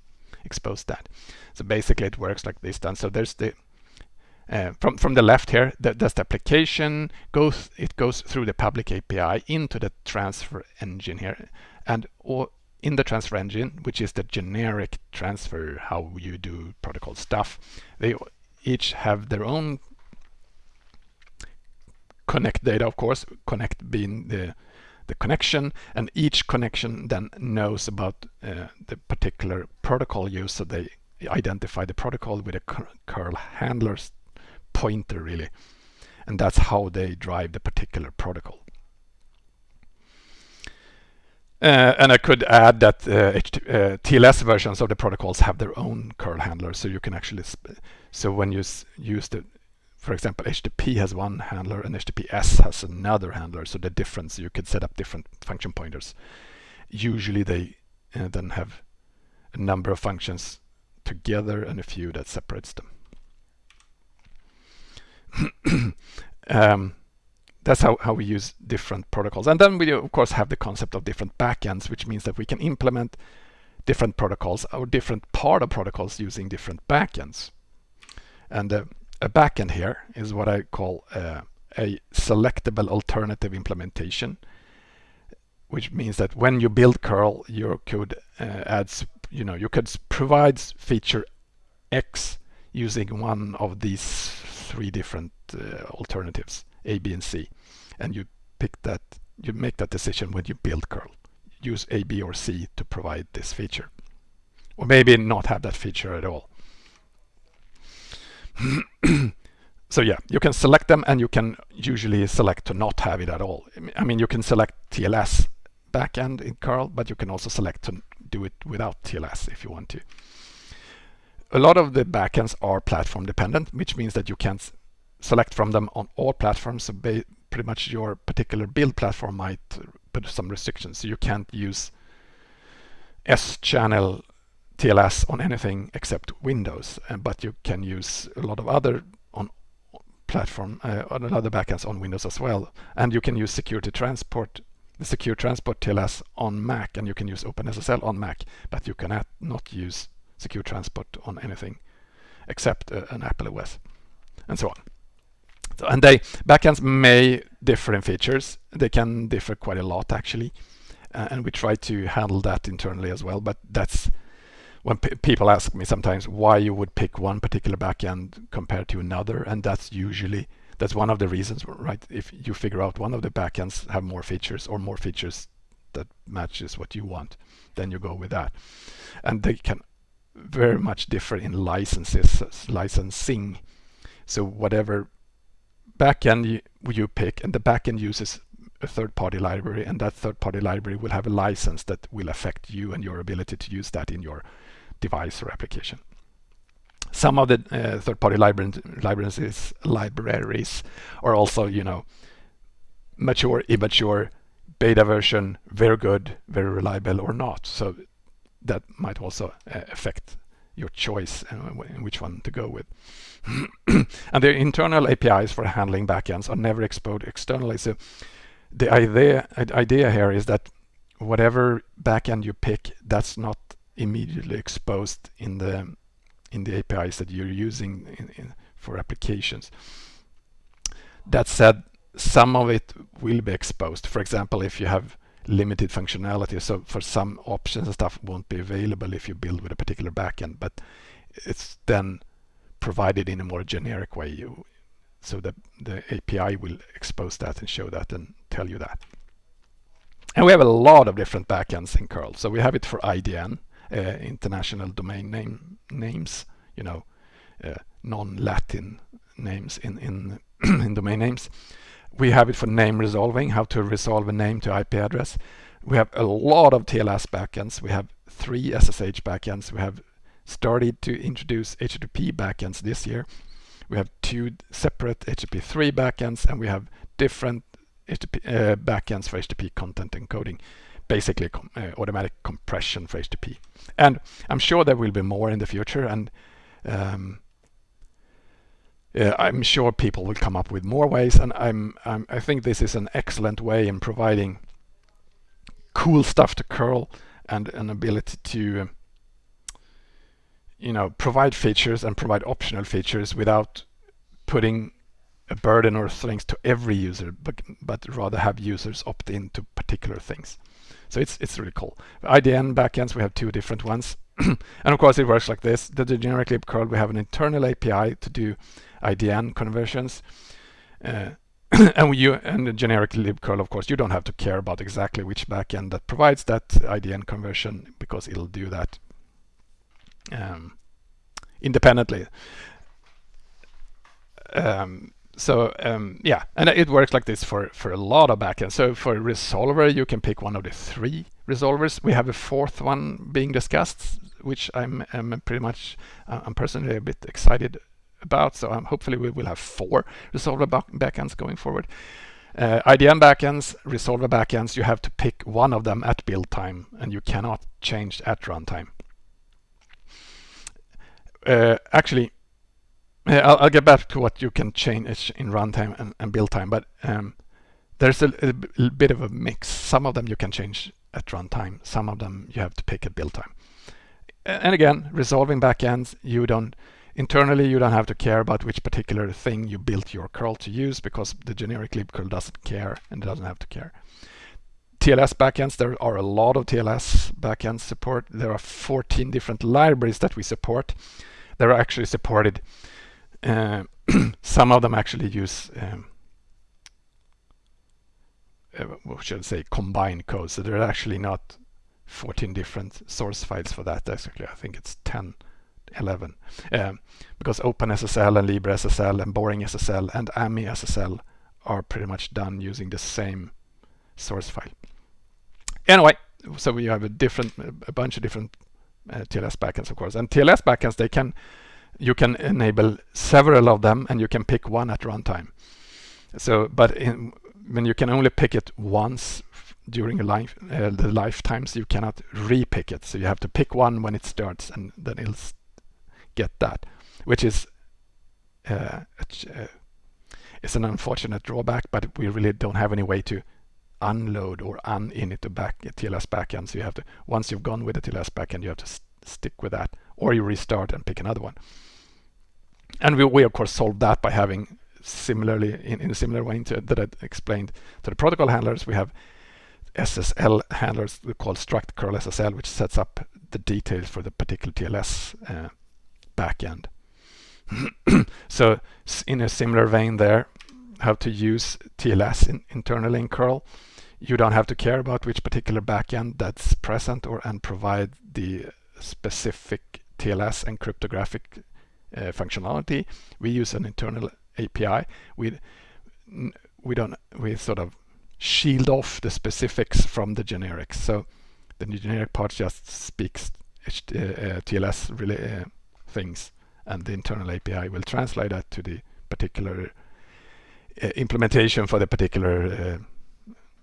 expose that. So basically, it works like this. Done. So there's the uh, from from the left here, the, that's the application goes. It goes through the public API into the transfer engine here, and all, in the transfer engine, which is the generic transfer, how you do protocol stuff, they each have their own connect data, of course, connect being the the connection and each connection then knows about uh, the particular protocol used so they identify the protocol with a curl handlers pointer really. And that's how they drive the particular protocol. Uh, and I could add that uh, uh, TLS versions of the protocols have their own curl handler, so you can actually, so when you use the, for example, HTTP has one handler and HTTPS has another handler, so the difference, you could set up different function pointers. Usually they uh, then have a number of functions together and a few that separates them. um, that's how, how we use different protocols. And then we of course have the concept of different backends, which means that we can implement different protocols or different part of protocols using different backends. And uh, a backend here is what I call uh, a selectable alternative implementation, which means that when you build curl, you could uh, add, you know, you could provide feature X using one of these three different uh, alternatives, A, B, and C, and you pick that, you make that decision when you build curl. Use A, B, or C to provide this feature, or maybe not have that feature at all. so yeah, you can select them and you can usually select to not have it at all. I mean, you can select TLS backend in curl, but you can also select to do it without TLS if you want to. A lot of the backends are platform dependent, which means that you can select from them on all platforms. So pretty much your particular build platform might put some restrictions. So you can't use S-channel TLS on anything except Windows, uh, but you can use a lot of other on platform, uh, on other backends on Windows as well. And you can use security transport, the secure transport TLS on Mac, and you can use OpenSSL on Mac, but you cannot not use secure transport on anything except uh, an Apple OS, and so on. So, and they backends may differ in features. They can differ quite a lot actually, uh, and we try to handle that internally as well. But that's when people ask me sometimes why you would pick one particular backend compared to another, and that's usually that's one of the reasons, right? If you figure out one of the backends have more features or more features that matches what you want, then you go with that. And they can very much differ in licenses, licensing. So whatever backend you, you pick, and the backend uses a third-party library, and that third-party library will have a license that will affect you and your ability to use that in your device or application. Some of the uh, third-party libraries, libraries are also, you know, mature, immature, beta version, very good, very reliable, or not. So that might also uh, affect your choice in which one to go with. and the internal APIs for handling backends are never exposed externally. So the idea idea here is that whatever backend you pick, that's not immediately exposed in the in the APIs that you're using in, in, for applications. That said, some of it will be exposed. For example, if you have limited functionality, so for some options and stuff won't be available if you build with a particular backend, but it's then provided in a more generic way. You, so the, the API will expose that and show that and tell you that. And we have a lot of different backends in curl. So we have it for IDN, uh, international domain name names, you know, uh, non-Latin names in, in, in domain names. We have it for name resolving, how to resolve a name to IP address. We have a lot of TLS backends. We have three SSH backends. We have started to introduce HTTP backends this year. We have two separate HTTP3 backends and we have different HTTP, uh, backends for HTTP content encoding basically uh, automatic compression for HTTP. And I'm sure there will be more in the future and um, I'm sure people will come up with more ways and I'm, I'm, I think this is an excellent way in providing cool stuff to curl and an ability to you know provide features and provide optional features without putting a burden or things to every user but but rather have users opt in to particular things so it's it's really cool. IDN backends, we have two different ones. and of course it works like this. The, generic libcurl, we have an internal API to do IDN conversions. Uh, and we, you, and the generic libcurl, of course, you don't have to care about exactly which backend that provides that IDN conversion because it'll do that um, independently. Um, so um, yeah, and it works like this for, for a lot of backends. So for resolver, you can pick one of the three resolvers. We have a fourth one being discussed, which I'm, I'm pretty much, uh, I'm personally a bit excited about. So um, hopefully we will have four resolver back backends going forward. Uh, IDN backends, resolver backends, you have to pick one of them at build time and you cannot change at runtime. Uh, actually, I'll, I'll, get back to what you can change in runtime and, and build time, but um, there's a, a, bit of a mix. Some of them you can change at runtime. Some of them you have to pick at build time. And again, resolving backends, you don't internally you don't have to care about which particular thing you built your curl to use because the generic libcurl doesn't care and doesn't have to care. TLS backends, there are a lot of TLS backend support. There are 14 different libraries that we support. They're actually supported. Uh, some of them actually use um, uh, what should I say, combined code. So there are actually not 14 different source files for that. Actually, I think it's 10, 11. Um, because OpenSSL and LibreSSL and BoringSSL and AmiSSL are pretty much done using the same source file. Anyway, so we have a different, a bunch of different uh, TLS backends, of course. And TLS backends, they can, you can enable several of them, and you can pick one at runtime. So, but in, when you can only pick it once during a life, uh, the lifetimes, you cannot repick it. So you have to pick one when it starts, and then it'll get that, which is uh, uh, it's an unfortunate drawback, but we really don't have any way to unload or uninit the back TLS backend. So you have to once you've gone with the TLS backend, you have to st stick with that, or you restart and pick another one. And we, we of course solve that by having similarly in, in a similar way to, that I explained to the protocol handlers, we have SSL handlers called struct curl SSL, which sets up the details for the particular TLS uh, backend. so in a similar vein there, how to use TLS in, internally in curl. You don't have to care about which particular backend that's present or and provide the specific TLS and cryptographic uh, functionality. We use an internal API. We we don't we sort of shield off the specifics from the generics. So the generic part just speaks uh, uh, TLS really, uh, things, and the internal API will translate that to the particular uh, implementation for the particular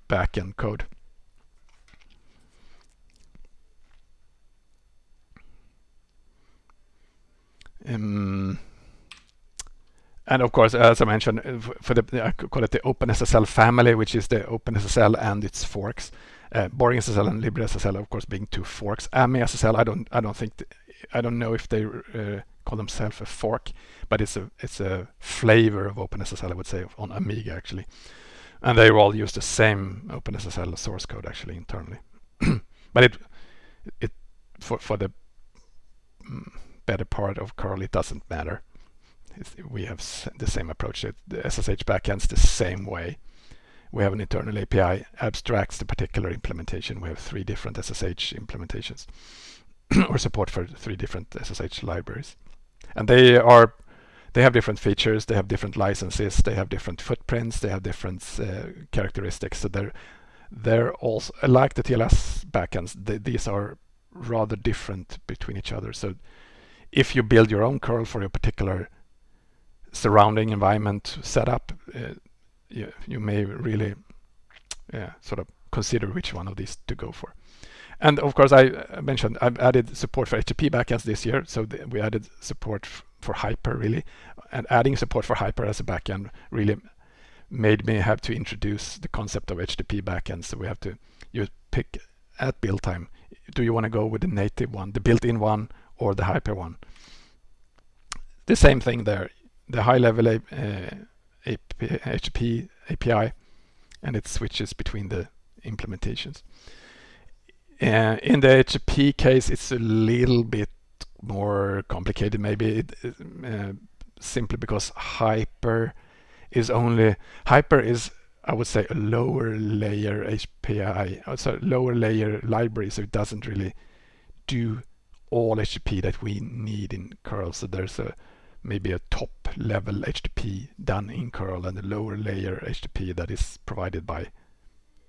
backend code. Um, and of course, as I mentioned, uh, for the I call it the OpenSSL family, which is the OpenSSL and its forks. Uh, BoringSSL and LibreSSL, of course, being two forks. AmiSSL, I don't, I don't think, I don't know if they uh, call themselves a fork, but it's a, it's a flavor of OpenSSL, I would say, on Amiga actually, and they all use the same OpenSSL source code actually internally. but it, it, for for the mm, better part of curl, it doesn't matter we have the same approach. The SSH backends the same way. We have an internal API abstracts the particular implementation. We have three different SSH implementations or support for three different SSH libraries. And they are they have different features, they have different licenses, they have different footprints, they have different uh, characteristics. So they're they're also like the TLS backends. They, these are rather different between each other. So if you build your own curl for your particular surrounding environment setup, uh, you, you may really yeah, sort of consider which one of these to go for. And of course, I mentioned I've added support for HTTP backends this year, so we added support for Hyper really, and adding support for Hyper as a backend really made me have to introduce the concept of HTTP backends. So we have to you pick at build time. Do you want to go with the native one, the built-in one, or the Hyper one? The same thing there the high level uh, HTTP API and it switches between the implementations. Uh, in the HTTP case, it's a little bit more complicated, maybe it, uh, simply because Hyper is only Hyper is I would say a lower layer API, so lower layer library, so it doesn't really do all HTTP that we need in curl. So there's a maybe a top level HTTP done in curl and a lower layer HTTP that is provided by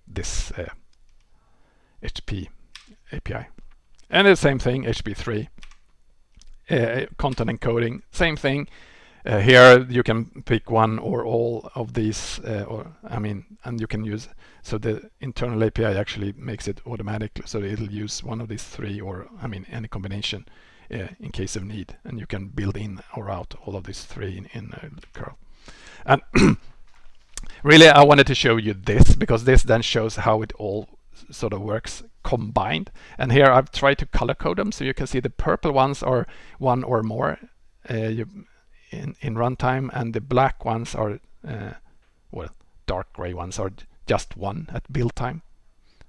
this uh, HTTP API. And the same thing, HTTP3. Uh, content encoding, same thing. Uh, here you can pick one or all of these, uh, or I mean, and you can use, so the internal API actually makes it automatic, so it'll use one of these three or, I mean, any combination uh, in case of need. And you can build in or out all of these three in, in curl. And really, I wanted to show you this because this then shows how it all sort of works combined. And here I've tried to color code them so you can see the purple ones are one or more uh, you, in, in runtime and the black ones are, uh, well, dark gray ones are just one at build time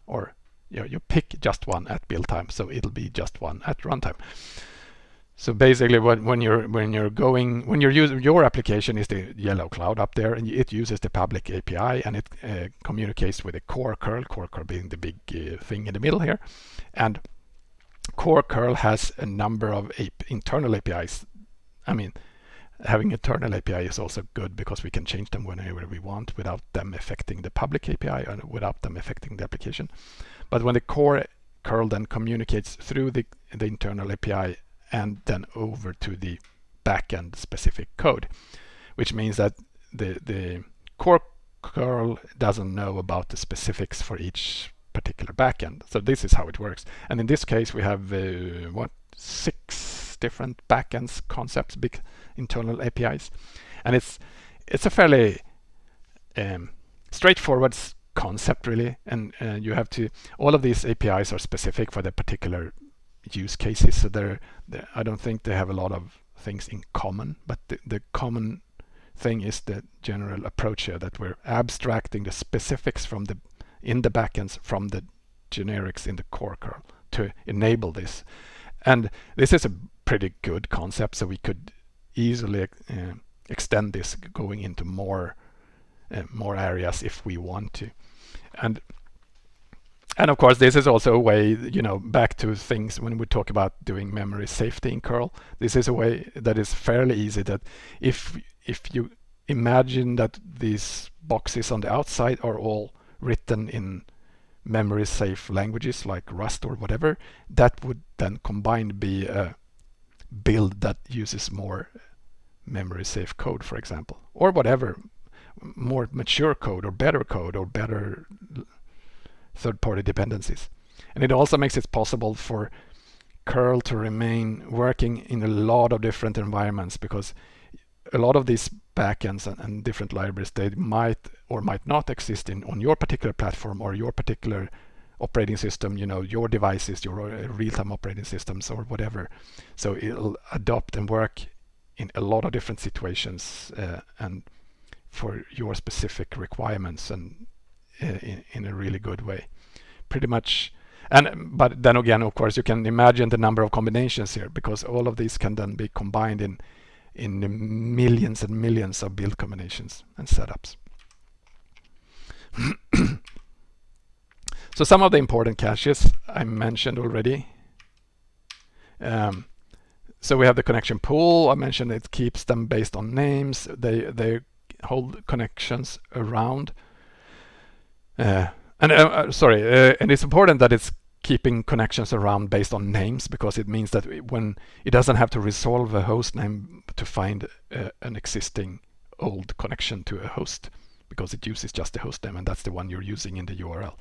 or you, know, you pick just one at build time so it'll be just one at runtime. So basically, when, when you're when you're going when you're using your application is the yellow cloud up there, and it uses the public API and it uh, communicates with the core curl, core curl being the big uh, thing in the middle here, and core curl has a number of internal APIs. I mean, having internal API is also good because we can change them whenever we want without them affecting the public API and without them affecting the application. But when the core curl then communicates through the, the internal API and then over to the backend specific code, which means that the, the core curl doesn't know about the specifics for each particular backend. So this is how it works. And in this case, we have uh, what six different backends concepts, big internal APIs, and it's it's a fairly um, straightforward concept really. And uh, you have to all of these APIs are specific for the particular use cases. So they're, they're, I don't think they have a lot of things in common, but the, the common thing is the general approach here that we're abstracting the specifics from the in the backends from the generics in the core curl to enable this. And this is a pretty good concept, so we could easily uh, extend this going into more uh, more areas if we want to. And and of course, this is also a way, you know, back to things when we talk about doing memory safety in curl. This is a way that is fairly easy that if if you imagine that these boxes on the outside are all written in memory safe languages like Rust or whatever, that would then combined be a build that uses more memory safe code, for example, or whatever, more mature code or better code or better third-party dependencies. And it also makes it possible for curl to remain working in a lot of different environments because a lot of these backends and, and, different libraries they might or might not exist in on your particular platform or your particular operating system you know your devices your uh, real-time operating systems or whatever so it'll adopt and work in a lot of different situations uh, and for your specific requirements and in, in a really good way. Pretty much and but then again of course you can imagine the number of combinations here because all of these can then be combined in in the millions and millions of build combinations and setups. so some of the important caches I mentioned already. Um, so we have the connection pool. I mentioned it keeps them based on names. They they hold connections around uh, and uh, uh, sorry, uh, and it's important that it's keeping connections around based on names because it means that when it doesn't have to resolve a host name to find uh, an existing old connection to a host because it uses just the host name and that's the one you're using in the URL.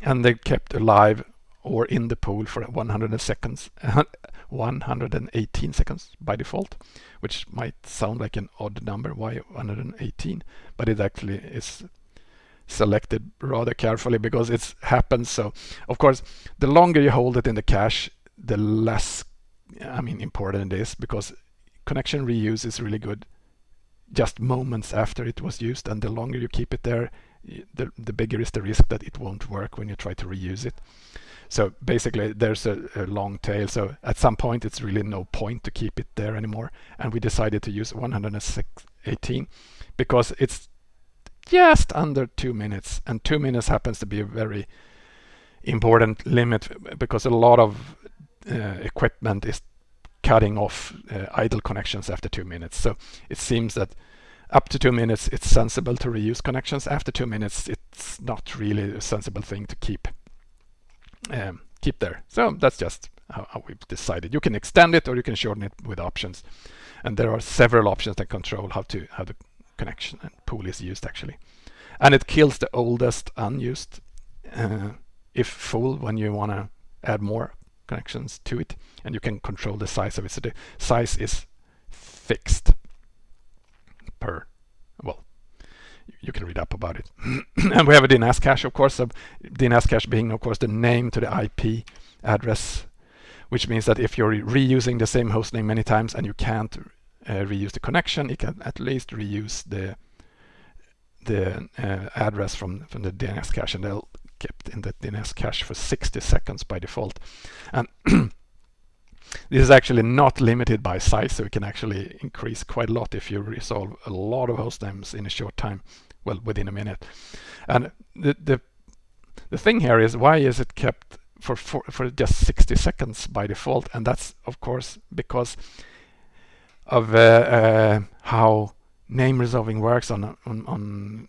And they kept alive or in the pool for 100 seconds, 118 seconds by default, which might sound like an odd number, why 118? But it actually is selected rather carefully because it happens so of course the longer you hold it in the cache the less I mean important it is because connection reuse is really good just moments after it was used. And the longer you keep it there the, the bigger is the risk that it won't work when you try to reuse it. So basically there's a, a, long tail. So at some point it's really no point to keep it there anymore. And we decided to use 118 because it's just under two minutes. And two minutes happens to be a very important limit because a lot of uh, equipment is cutting off uh, idle connections after two minutes. So it seems that up to two minutes it's sensible to reuse connections. After two minutes it's not really a sensible thing to keep um, keep there. So that's just how, how, we've decided. You can extend it or you can shorten it with options. And there are several options that control how to how the connection and pool is used actually. And it kills the oldest unused uh, if full when you want to add more connections to it, and you can control the size of it. So the size is fixed per, well, you can read up about it. and we have a DNS cache, of course, so DNS cache being, of course, the name to the IP address, which means that if you're reusing the same host name many times and you can't uh, reuse the connection, it can at least reuse the the uh, address from, from the DNS cache and they'll kept in the DNS cache for 60 seconds by default. And this is actually not limited by size, so it can actually increase quite a lot if you resolve a lot of host names in a short time, well, within a minute. And the the, the thing here is why is it kept for, for, for just 60 seconds by default? And that's, of course, because of uh, uh, how name resolving works on, on, on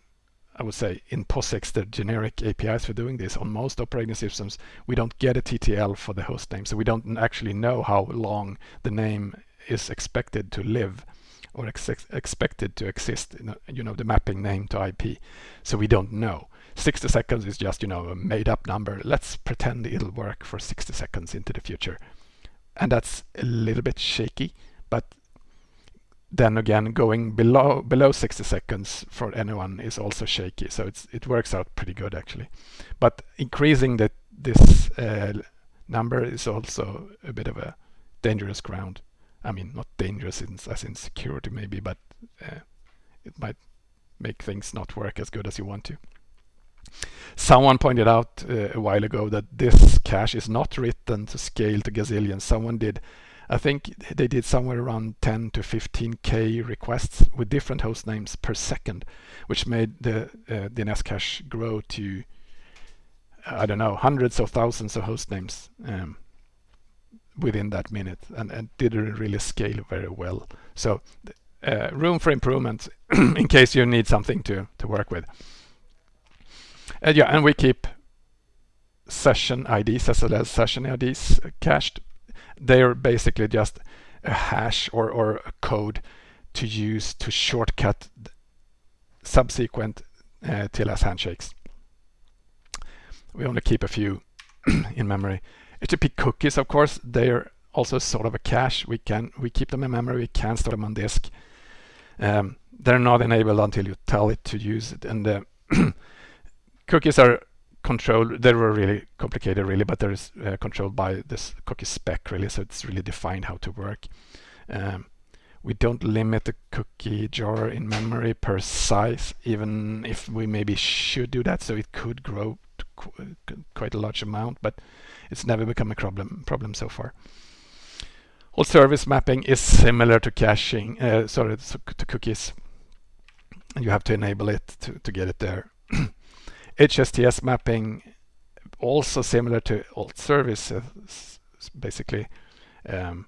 I would say in POSIX, the generic APIs for doing this on most operating systems, we don't get a TTL for the host name. So we don't actually know how long the name is expected to live or ex expected to exist, you know, the mapping name to IP. So we don't know. 60 seconds is just, you know, a made up number. Let's pretend it'll work for 60 seconds into the future. And that's a little bit shaky, but then again going below below 60 seconds for anyone is also shaky. So it's it works out pretty good actually. But increasing the this uh, number is also a bit of a dangerous ground. I mean not dangerous in, as in security maybe but uh, it might make things not work as good as you want to. Someone pointed out uh, a while ago that this cache is not written to scale to gazillions. Someone did I think they did somewhere around 10 to 15k requests with different host names per second, which made the uh, DNS cache grow to I don't know hundreds of thousands of host names um, within that minute, and, and didn't really scale very well. So uh, room for improvement in case you need something to to work with. And yeah, and we keep session IDs as session IDs cached they're basically just a hash or, or a code to use to shortcut subsequent uh, TLS handshakes. We only keep a few in memory. HTTP cookies, of course, they're also sort of a cache. We can we keep them in memory. We can store them on disk. Um, they're not enabled until you tell it to use it. And the cookies are controlled. They were really complicated, really, but they're uh, controlled by this cookie spec, really. So it's really defined how to work. Um, we don't limit the cookie jar in memory per size, even if we maybe should do that. So it could grow qu quite a large amount, but it's never become a problem problem so far. Alt service mapping is similar to caching, uh, sorry, to cookies. You have to enable it to, to get it there. HSTS mapping also similar to alt services, basically um,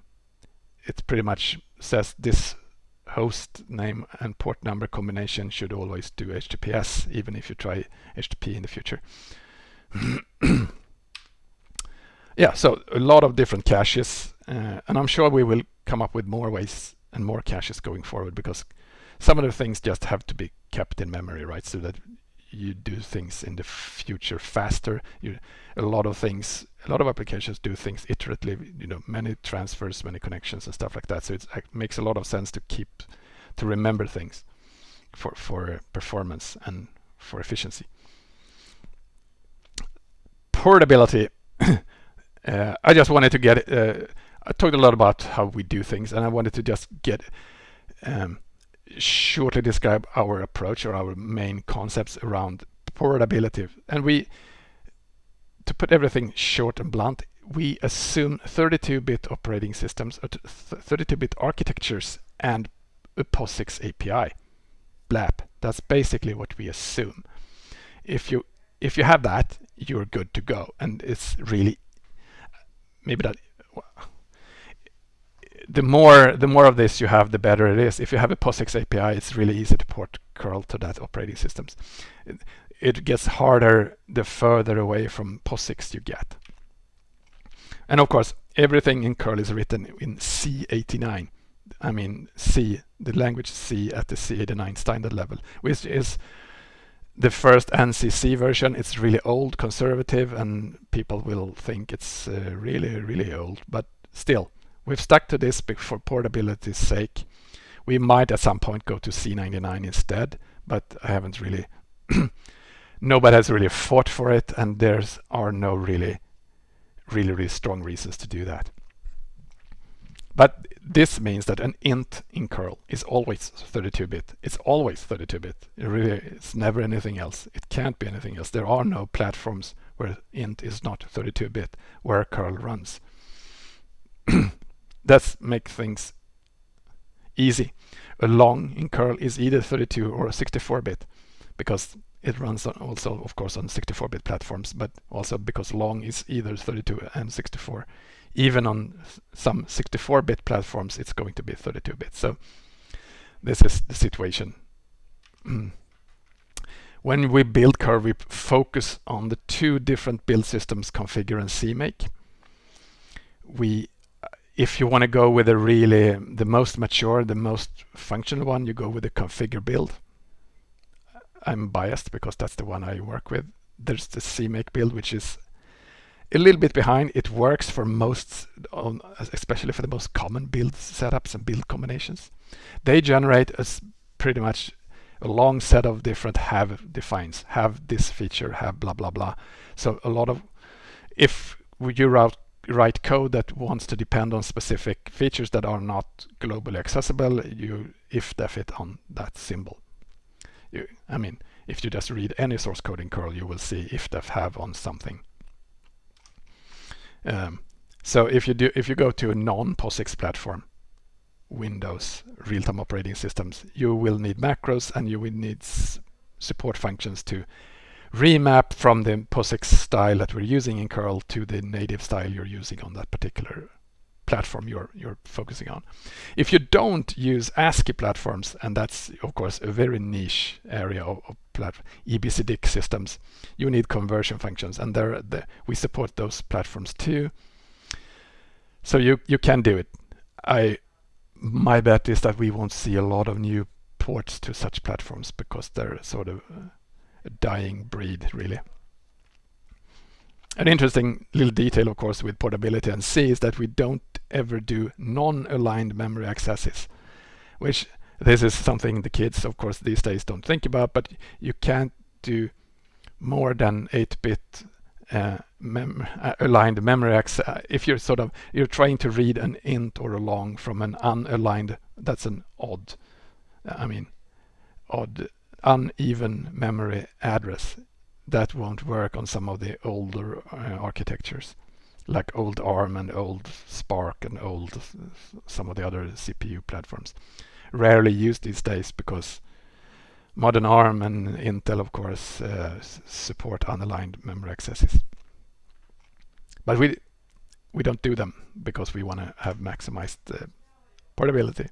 it pretty much says this host name and port number combination should always do HTTPS even if you try HTTP in the future. Yeah so a lot of different caches uh, and I'm sure we will come up with more ways and more caches going forward because some of the things just have to be kept in memory right? So that you do things in the future faster. You, a lot of things, a lot of applications do things iteratively, you know, many transfers, many connections and stuff like that. So it makes a lot of sense to keep, to remember things for, for performance and for efficiency. Portability. uh, I just wanted to get, uh, I talked a lot about how we do things and I wanted to just get um, shortly describe our approach or our main concepts around portability. And we, to put everything short and blunt, we assume 32-bit operating systems, 32-bit uh, architectures, and a POSIX API. BLAP. That's basically what we assume. If you if you have that, you're good to go, and it's really maybe that the more the more of this you have, the better it is. If you have a POSIX API, it's really easy to port curl to that operating systems. It, it gets harder the further away from POSIX you get. And of course, everything in curl is written in C89. I mean C, the language C at the C89 standard level, which is the first ANSI C version, it's really old, conservative, and people will think it's uh, really, really old. But still, we've stuck to this for portability's sake. We might at some point go to C99 instead, but I haven't really, nobody has really fought for it, and there are no really, really, really strong reasons to do that. But this means that an int in curl is always 32-bit. It's always 32-bit. It really, it's never anything else. It can't be anything else. There are no platforms where int is not 32-bit, where curl runs. That's make things easy. A long in curl is either 32 or 64-bit because it runs also, of course, on 64-bit platforms, but also because long is either 32 and 64 even on some 64-bit platforms, it's going to be 32-bit. So this is the situation. when we build curl, we focus on the two different build systems, configure and CMake. We, if you want to go with a really the most mature, the most functional one, you go with the configure build. I'm biased because that's the one I work with. There's the CMake build, which is a little bit behind. It works for most, especially for the most common build setups and build combinations. They generate a pretty much a long set of different have defines, have this feature, have blah, blah, blah. So a lot of, if you write, write code that wants to depend on specific features that are not globally accessible, you if def it on that symbol. You, I mean, if you just read any source code in curl, you will see if def have on something. Um, so if you do, if you go to a non-POSIX platform, Windows real-time operating systems, you will need macros and you will need support functions to remap from the POSIX style that we're using in curl to the native style you're using on that particular platform you're you're focusing on. If you don't use ASCII platforms, and that's of course a very niche area of, of EBCDIC systems, you need conversion functions, and there the, we support those platforms too. So you you can do it. I my bet is that we won't see a lot of new ports to such platforms because they're sort of uh, a dying breed really. An interesting little detail, of course, with portability and C is that we don't ever do non-aligned memory accesses, which this is something the kids, of course, these days don't think about, but you can't do more than 8-bit uh, mem uh, aligned memory access. If you're sort of, you're trying to read an int or a long from an unaligned, that's an odd, I mean, odd, uneven memory address that won't work on some of the older uh, architectures like old ARM and old SPARC and old some of the other CPU platforms. Rarely used these days because modern ARM and Intel of course uh, support unaligned memory accesses. But we we don't do them because we want to have maximized uh, portability.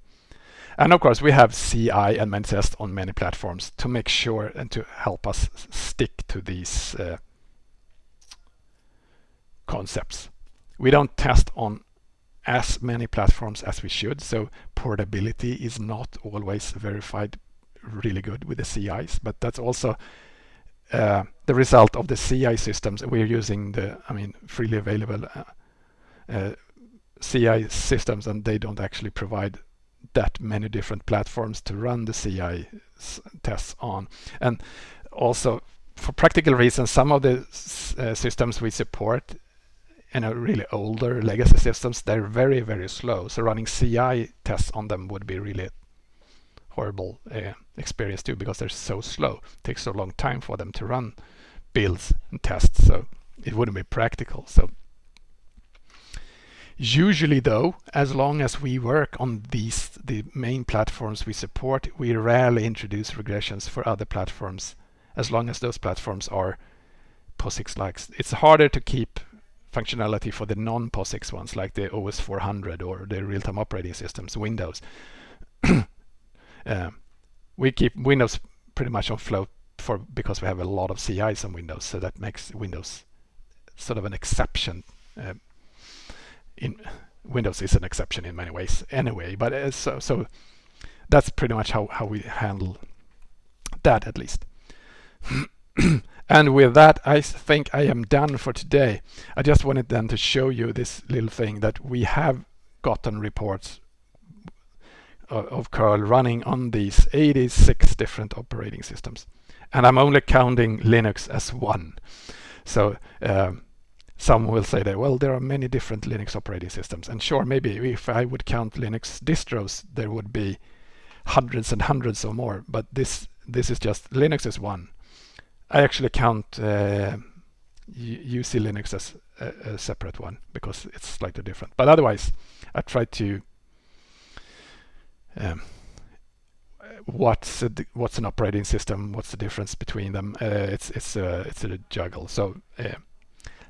And of course, we have CI and Manifest on many platforms to make sure and to help us stick to these uh, concepts. We don't test on as many platforms as we should, so portability is not always verified really good with the CIs, but that's also uh, the result of the CI systems. We're using the, I mean, freely available uh, uh, CI systems, and they don't actually provide that many different platforms to run the CI tests on. And also, for practical reasons, some of the uh, systems we support you know, really older legacy systems, they're very, very slow. So running CI tests on them would be really horrible uh, experience too, because they're so slow. It takes so long time for them to run builds and tests. So it wouldn't be practical. So Usually though, as long as we work on these, the main platforms we support, we rarely introduce regressions for other platforms, as long as those platforms are POSIX-like. It's harder to keep functionality for the non-POSIX ones, like the OS 400 or the real-time operating systems, Windows. uh, we keep Windows pretty much on float for because we have a lot of CIs on Windows, so that makes Windows sort of an exception uh, in Windows is an exception in many ways anyway, but uh, so, so that's pretty much how, how we handle that at least. and with that, I think I am done for today. I just wanted then to show you this little thing that we have gotten reports of curl running on these 86 different operating systems. And I'm only counting Linux as one. So um, some will say that, well, there are many different Linux operating systems. And sure, maybe if I would count Linux distros, there would be hundreds and hundreds or more. But this this is just Linux is one. I actually count uh, uClinux as a, a, separate one because it's slightly different. But otherwise, I try to um, what's a, what's an operating system? What's the difference between them? Uh, it's it's a it's a juggle. So uh,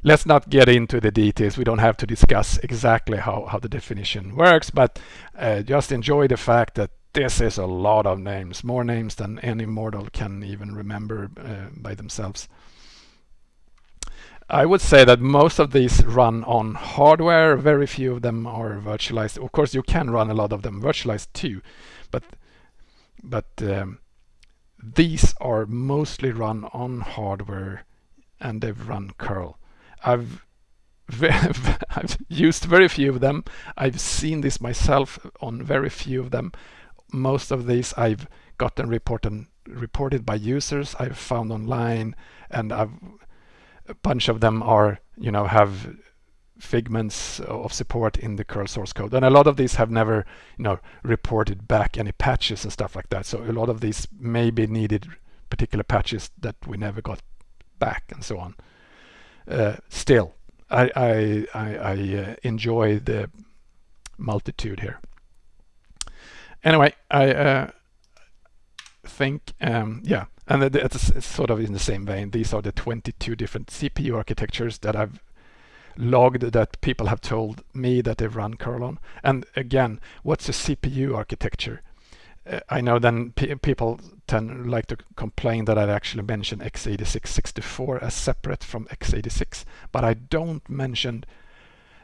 let's not get into the details. We don't have to discuss exactly how how the definition works, but uh, just enjoy the fact that this is a lot of names, more names than any mortal can even remember uh, by themselves. I would say that most of these run on hardware. Very few of them are virtualized. Of course, you can run a lot of them virtualized too, but but um, these are mostly run on hardware and they've run curl. I've I've used very few of them. I've seen this myself on very few of them. Most of these I've gotten reported reported by users I've found online and I've a bunch of them are, you know, have figments of support in the curl source code. And a lot of these have never, you know, reported back any patches and stuff like that. So a lot of these maybe needed particular patches that we never got back and so on. Uh, still, I, I, I, I uh, enjoy the multitude here. Anyway, I uh, think, um, yeah, and it's sort of in the same vein. These are the 22 different CPU architectures that I've logged that people have told me that they've run curl on. And again, what's a CPU architecture? Uh, I know then people tend like to complain that I've actually mentioned x86 64 as separate from x86, but I don't mention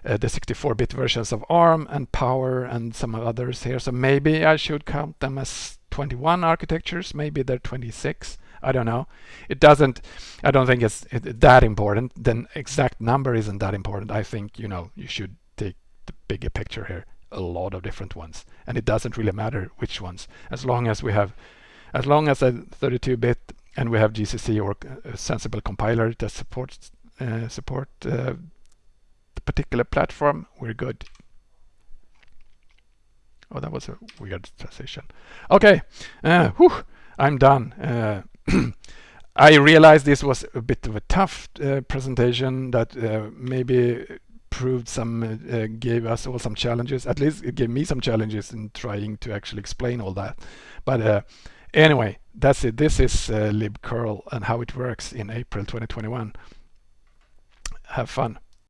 uh, the 64-bit versions of ARM and Power and some others here. So maybe I should count them as 21 architectures, maybe they're 26. I don't know. It doesn't, I don't think it's that important. The exact number isn't that important. I think, you know, you should take the bigger picture here, a lot of different ones. And it doesn't really matter which ones, as long as we have, as long as a 32-bit and we have GCC or a sensible compiler that supports uh, support uh, the particular platform, we're good. Oh, that was a weird transition. Okay, uh, whew, I'm done. Uh, I realized this was a bit of a tough uh, presentation that uh, maybe proved some, uh, gave us all some challenges. At least it gave me some challenges in trying to actually explain all that. But uh, anyway, that's it. This is uh, libcurl and how it works in April 2021. Have fun.